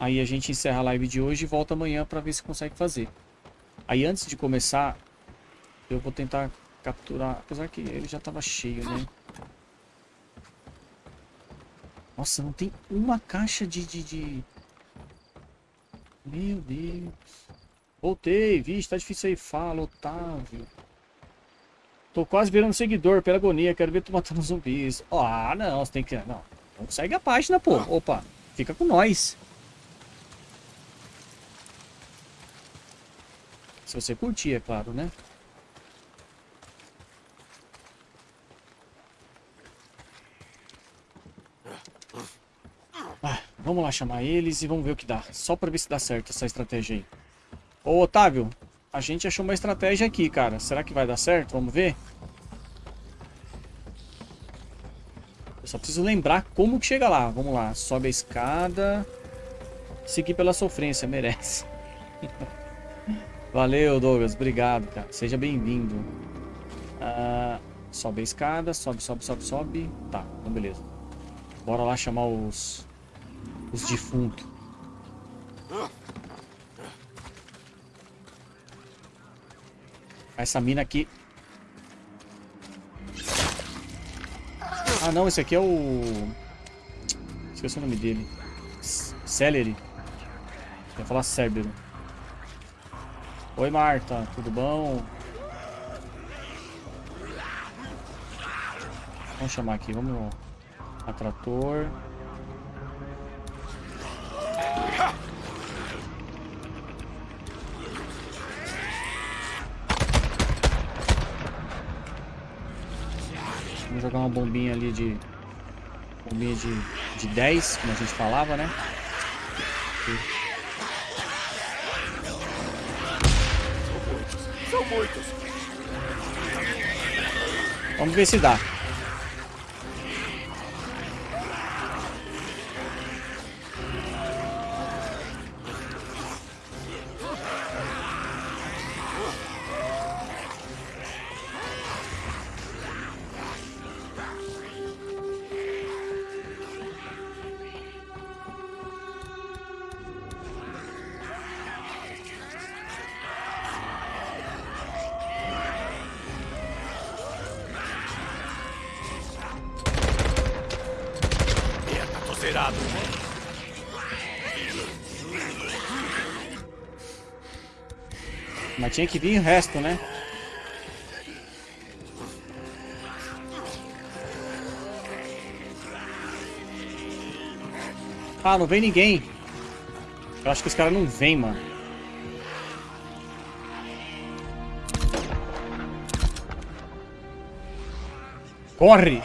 Aí a gente encerra a live de hoje e volta amanhã para ver se consegue fazer. Aí antes de começar, eu vou tentar capturar... Apesar que ele já estava cheio, né? Nossa, não tem uma caixa de... de, de... Meu Deus. Voltei, vixe, tá difícil aí. Fala, Otávio. Tô quase virando seguidor pela agonia. Quero ver tu matando zumbis. Ah, não, você tem que... Não, então segue a página, pô. Opa, fica com nós. Se você curtir, é claro, né? Vamos lá chamar eles e vamos ver o que dá. Só pra ver se dá certo essa estratégia aí. Ô, Otávio, a gente achou uma estratégia aqui, cara. Será que vai dar certo? Vamos ver? Eu só preciso lembrar como que chega lá. Vamos lá. Sobe a escada. Seguir pela sofrência, merece. Valeu, Douglas. Obrigado, cara. Seja bem-vindo. Ah, sobe a escada. Sobe, sobe, sobe, sobe. Tá, então beleza. Bora lá chamar os... Os defuntos. Essa mina aqui... Ah, não. Esse aqui é o... Esqueci o nome dele. Celery. Ia falar Cérbero. Oi, Marta. Tudo bom? Vamos chamar aqui. Vamos... Atrator. Vamos jogar uma bombinha ali de... Bombinha de, de 10, como a gente falava, né? Aqui. São muitos. Vamos ver se dá. Tinha que vir o resto, né? Ah, não vem ninguém. Eu acho que os caras não vêm, mano. Corre!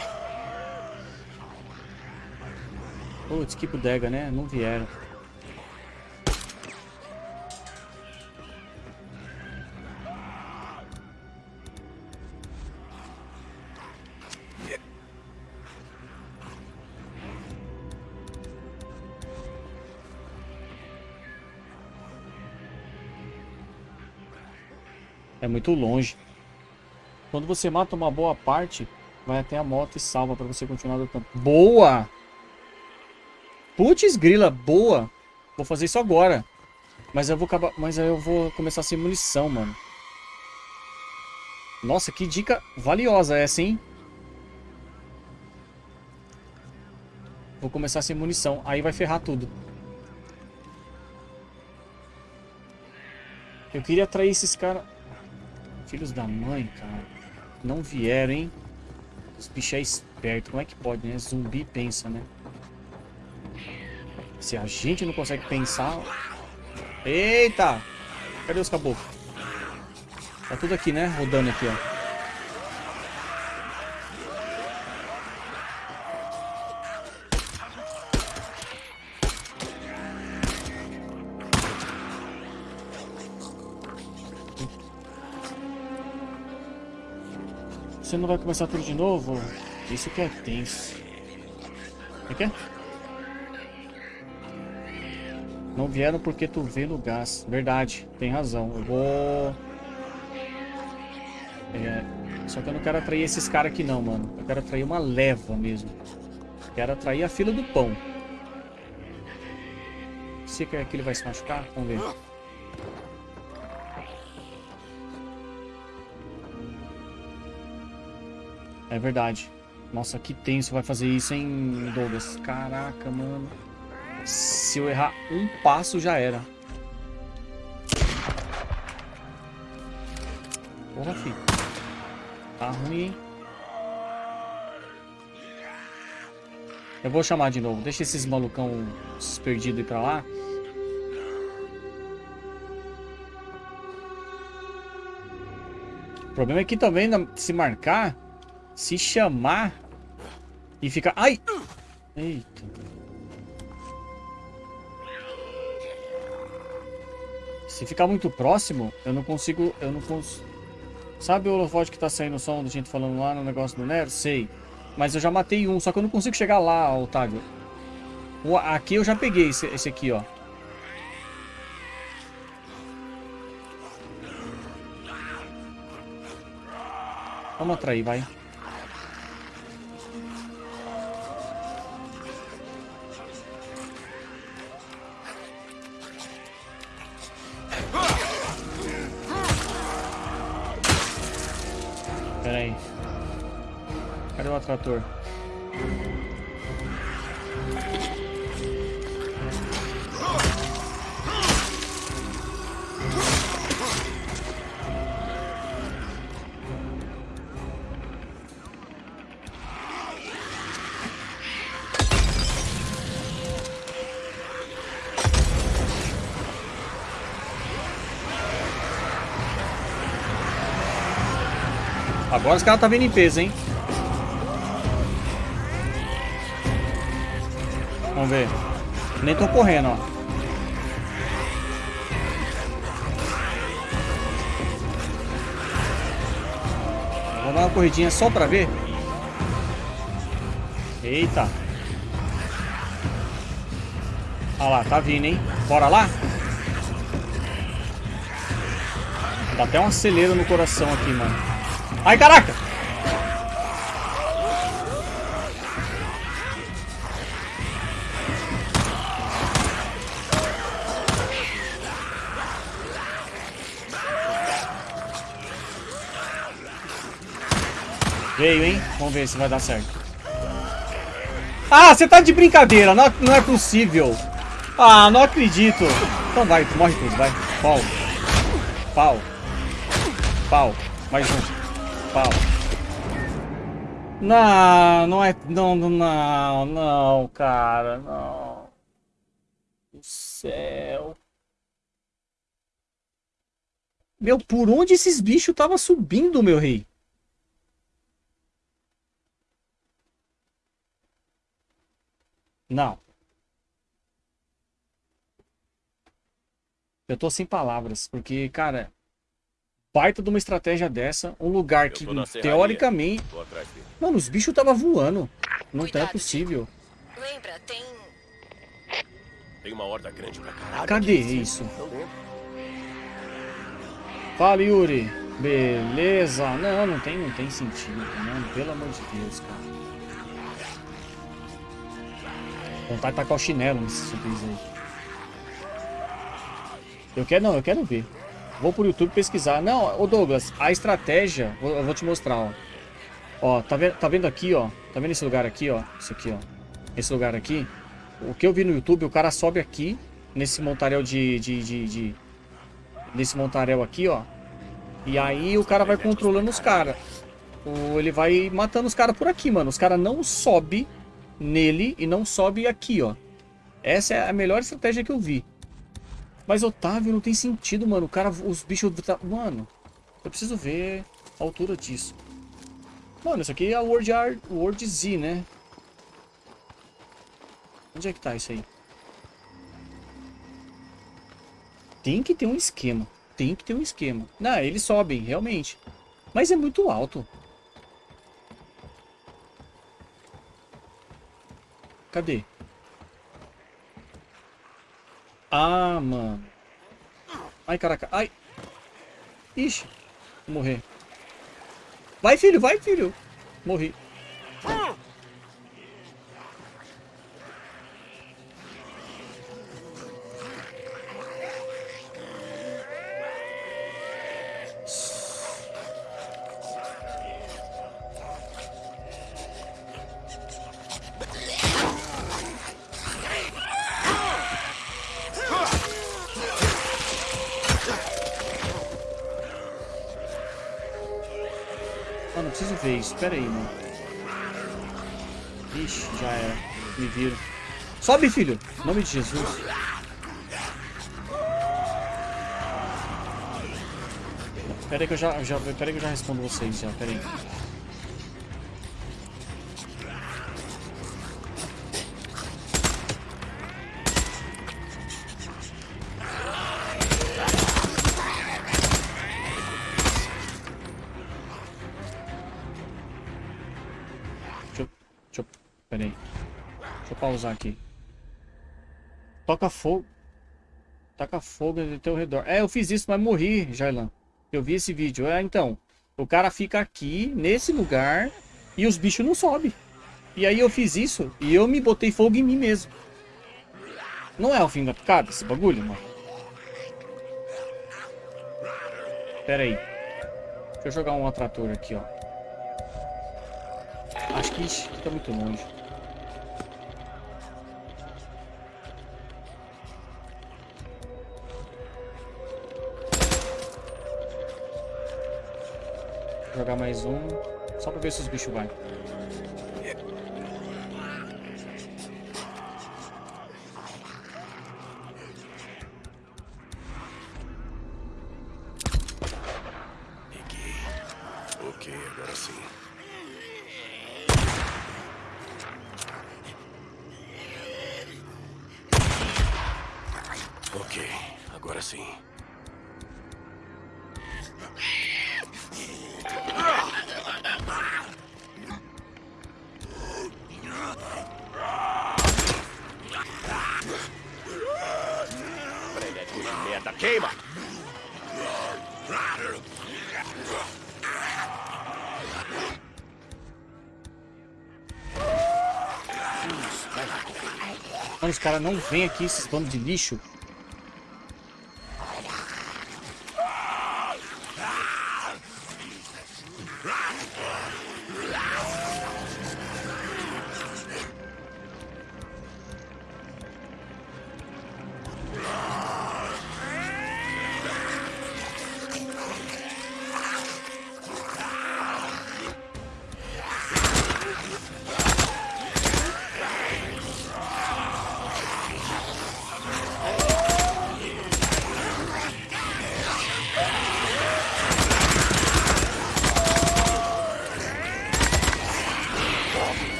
Putz, que bodega, né? Não vieram. Muito longe. Quando você mata uma boa parte, vai até a moto e salva pra você continuar lutando. Boa! Putz, grila, boa! Vou fazer isso agora. Mas eu vou acabar, mas eu vou começar sem munição, mano. Nossa, que dica valiosa essa, hein? Vou começar sem munição, aí vai ferrar tudo. Eu queria atrair esses caras... Filhos da mãe, cara. Não vieram, hein? Os bichos é esperto. Como é que pode, né? Zumbi pensa, né? Se a gente não consegue pensar... Eita! Cadê os caboclos? Tá tudo aqui, né? Rodando aqui, ó. Vai começar tudo de novo? Isso que é tenso. O que é? Não vieram porque tu vê no gás. Verdade, tem razão. Eu vou... É... Só que eu não quero atrair esses caras aqui não, mano. Eu quero atrair uma leva mesmo. Quero atrair a fila do pão. Se que ele vai se machucar, vamos ver. É verdade. Nossa, que tenso vai fazer isso, hein, Douglas? Caraca, mano. Se eu errar um passo, já era. Porra, filho. Tá ruim, hein? Eu vou chamar de novo. Deixa esses malucão perdidos ir pra lá. O problema é que também, se marcar, se chamar e ficar... Ai! Eita. Se ficar muito próximo, eu não consigo... Eu não consigo... Sabe o holofote que tá saindo o som da gente falando lá no negócio do Nero? Sei. Mas eu já matei um, só que eu não consigo chegar lá, Otávio. Aqui eu já peguei esse, esse aqui, ó. Vamos atrair, vai. Atrator? Agora os caras tá vindo em peso, hein? Ver. Nem tô correndo, ó. Vou dar uma corridinha só pra ver. Eita. Olha lá, tá vindo, hein? Bora lá? Dá até um acelero no coração aqui, mano. Ai, caraca! Vamos ver se vai dar certo. Ah, você tá de brincadeira. Não, não é possível. Ah, não acredito. Então vai, morre tudo, vai. Pau. Pau. Pau. Mais um. Pau. Não, não é... Não, não, não, cara. Não. Do céu. Meu, por onde esses bichos estavam subindo, meu rei? Não. Eu tô sem palavras, porque, cara, baita de uma estratégia dessa, um lugar que, teoricamente... Mano, os bichos tava voando. Não tá Cuidado, possível. Lembra, tem. Tem uma horda grande pra caralho. Cadê isso? Fala, Yuri. Beleza. Não, não tem, não tem sentido, não. Pelo amor de Deus, cara. Vontade de tacar o chinelo nesse surpresa aí. Eu quero, não, eu quero ver. Vou pro YouTube pesquisar. Não, ô Douglas, a estratégia, eu vou te mostrar, ó. Ó, tá vendo, tá vendo aqui, ó? Tá vendo esse lugar aqui, ó? Isso aqui, ó. Esse lugar aqui. O que eu vi no YouTube, o cara sobe aqui, nesse montaréu de... de, de, de- nesse montaréu aqui, ó. E aí o cara vai controlando os caras. Ele vai matando os caras por aqui, mano. Os caras não sobe nele e não sobe aqui, ó. Essa é a melhor estratégia que eu vi. Mas, Otávio, não tem sentido, mano. O cara, os bichos... tá- Mano, eu preciso ver a altura disso. Mano, isso aqui é a World, Art, World Z, né? Onde é que tá isso aí? Tem que ter um esquema. Tem que ter um esquema. Não, eles sobem, realmente. Mas é muito alto. Cadê? Ah, mano. Ai, caraca. Ai. Ixi. Vou morrer. Vai, filho. Vai, filho. Morri. Pera aí, mano. Ixi, já era. Me viro. Sobe, filho. Em nome de Jesus. Pera aí que eu já, já, pera que eu já respondo vocês já. Pera aí. Pausar aqui. Toca fogo. Taca fogo ao teu redor. É, eu fiz isso, mas morri, Jailan. Eu vi esse vídeo. É, então. O cara fica aqui, nesse lugar, e os bichos não sobem. E aí eu fiz isso, e eu me botei fogo em mim mesmo. Não é o fim da picada esse bagulho, mano? Pera aí. Deixa eu jogar um atrator aqui, ó. Acho que ixi, tá muito longe. Jogar mais um. Só pra ver se os bichos vai. Caras não vêm aqui, esses bandos de lixo.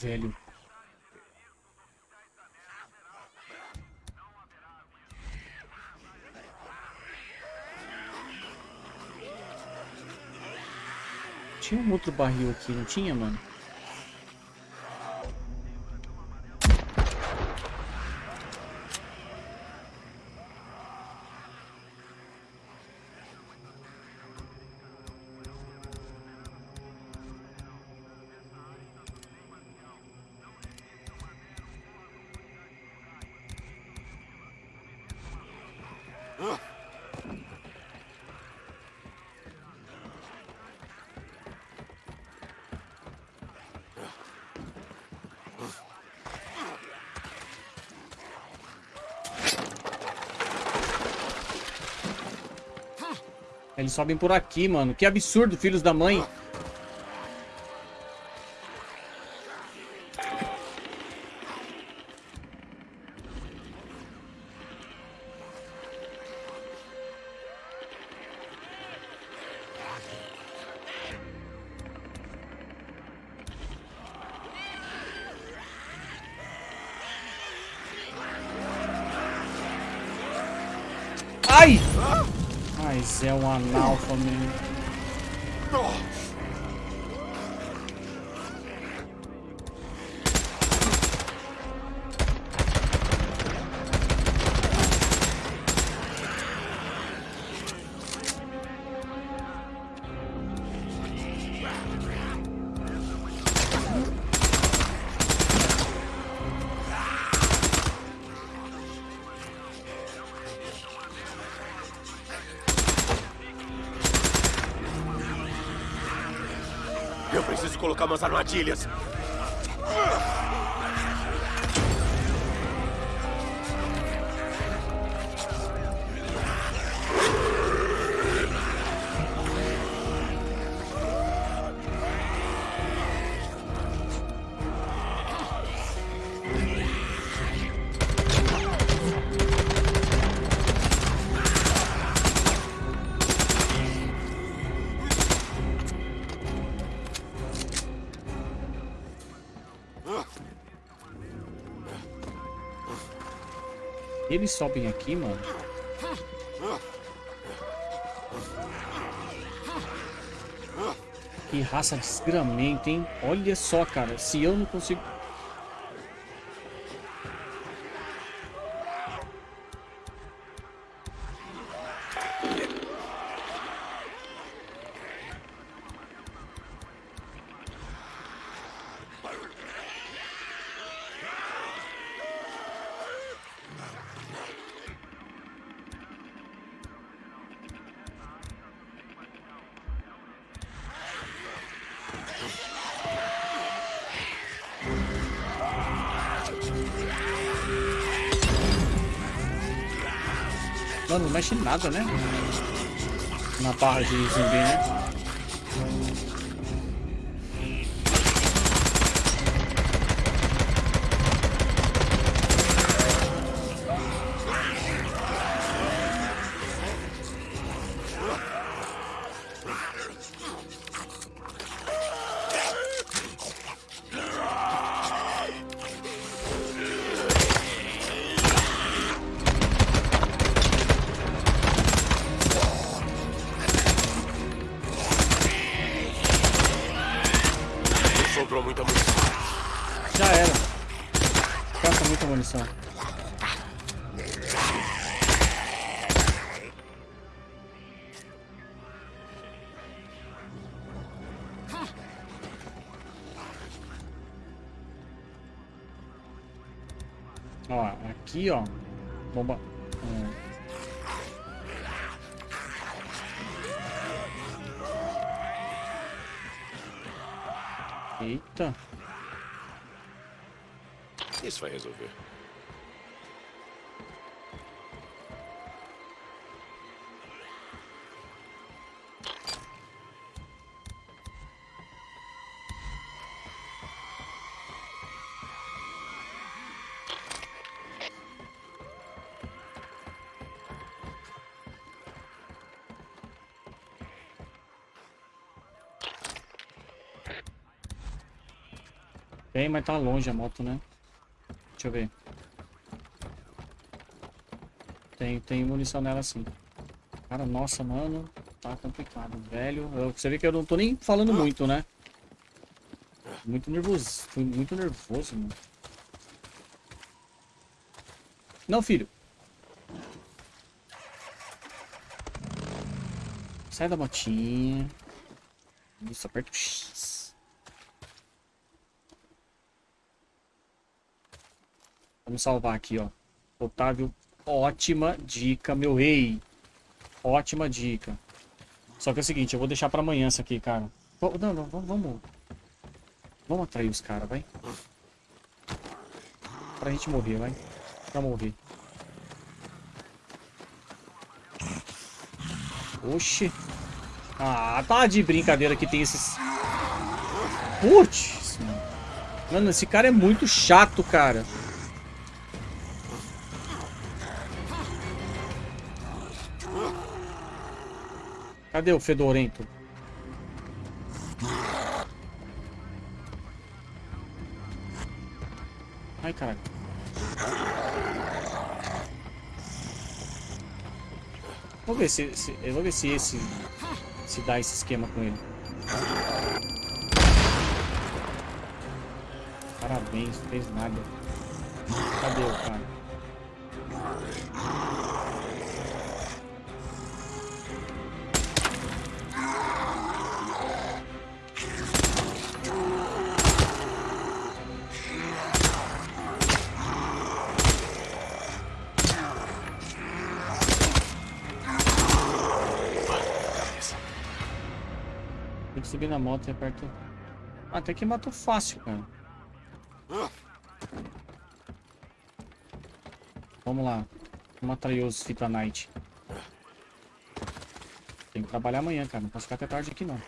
Velho. Tinha um outro barril aqui, não tinha, mano? Eles sobem por aqui, mano. Que absurdo, filhos da mãe. Mas é um analfa mesmo. Colocar Eles sobem aqui, mano. Que raça desgramento, hein? Olha só, cara. Se eu não consigo... Mano, não mexe nada, né? Na barra de zumbi, né? Aqui, ó. Tem, mas tá longe a moto, né? Deixa eu ver. Tem, tem munição nela sim. Cara, nossa, mano. Tá complicado, velho. Eu- você vê que eu não tô nem falando muito, né? Muito nervoso. Fui muito nervoso, mano. Não, filho. Sai da motinha. Isso, aperta o X. Vamos salvar aqui, ó. Otávio, ótima dica, meu rei. Ótima dica. Só que é o seguinte, eu vou deixar pra amanhã isso aqui, cara. Não, não, vamos... Vamos, atrair os caras, vai. Pra gente morrer, vai. Pra morrer. Oxi. Ah, tá de brincadeira que tem esses... Putz. Mano, esse cara é muito chato, cara. Cadê o fedorento? Ai, caralho. Vou ver se, se- eu vou ver se esse se dá esse esquema com ele. Parabéns, não fez nada. Cadê o cara? O- Ah, até que matou fácil, cara. Vamos lá. Vamos atrair os Fita Night. Tem que trabalhar amanhã, cara. Não posso ficar até tarde aqui, não.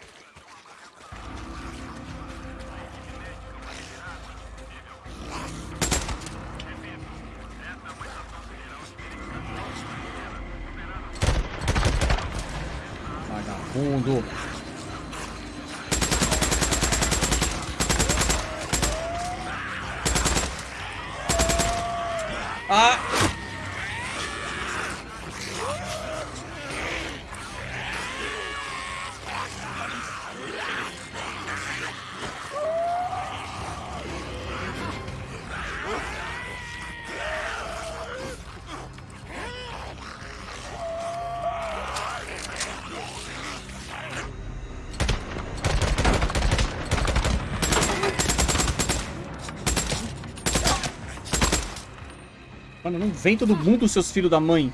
Vem todo mundo, seus filhos da mãe.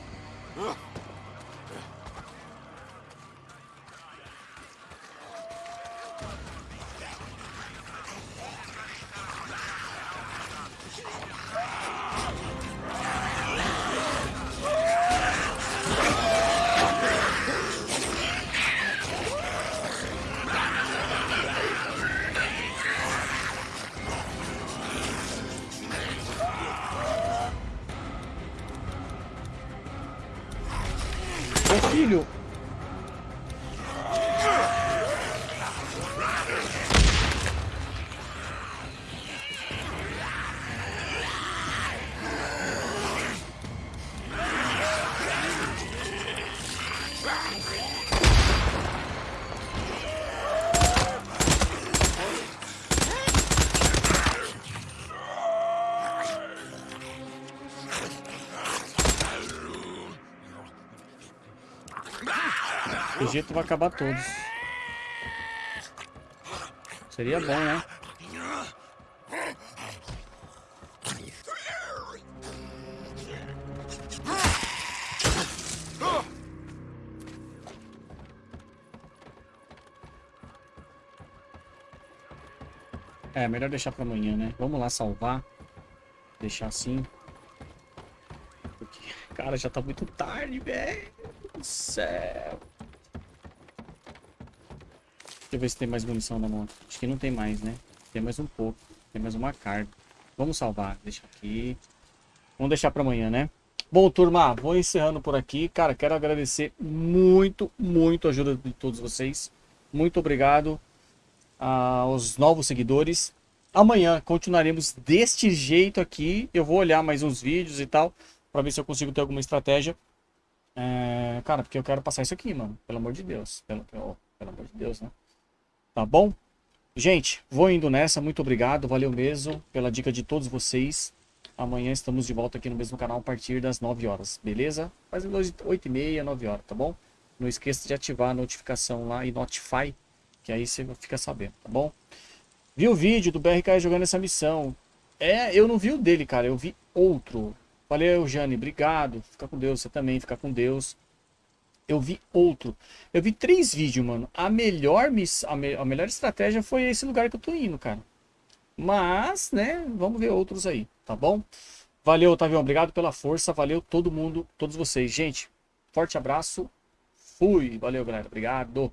Jeito vai acabar todos. Seria bom, né? É, melhor deixar pra amanhã, né? Vamos lá salvar. Deixar assim. Porque, cara, já tá muito tarde, velho. Céu. Eu ver se tem mais munição na moto. Acho que não tem mais, né? Tem mais um pouco. Tem mais uma carga. Vamos salvar. Deixa aqui. Vamos deixar pra amanhã, né? Bom, turma, vou encerrando por aqui. Cara, quero agradecer muito, muito a ajuda de todos vocês. Muito obrigado aos novos seguidores. Amanhã continuaremos deste jeito aqui. Eu vou olhar mais uns vídeos e tal. Pra ver se eu consigo ter alguma estratégia. É, cara, porque eu quero passar isso aqui, mano. Pelo amor de Deus. Pelo, pelo, pelo amor de Deus, né? Tá bom? Gente, vou indo nessa. Muito obrigado. Valeu mesmo pela dica de todos vocês. Amanhã estamos de volta aqui no mesmo canal a partir das 9 horas, beleza? Faz 8 e meia, 9 horas, tá bom? Não esqueça de ativar a notificação lá e notify, que aí você fica sabendo, tá bom? Vi o vídeo do BRK jogando essa missão. É, eu não vi o dele, cara. Eu vi outro. Valeu, Jane. Obrigado. Fica com Deus. Você também. Fica com Deus. Eu vi outro. Eu vi três vídeos, mano. A melhor, miss... a, me... a melhor estratégia foi esse lugar que eu tô indo, cara. Mas, né, vamos ver outros aí, tá bom? Valeu, Otavião. Obrigado pela força. Valeu todo mundo, todos vocês. Gente, forte abraço. Fui. Valeu, galera. Obrigado.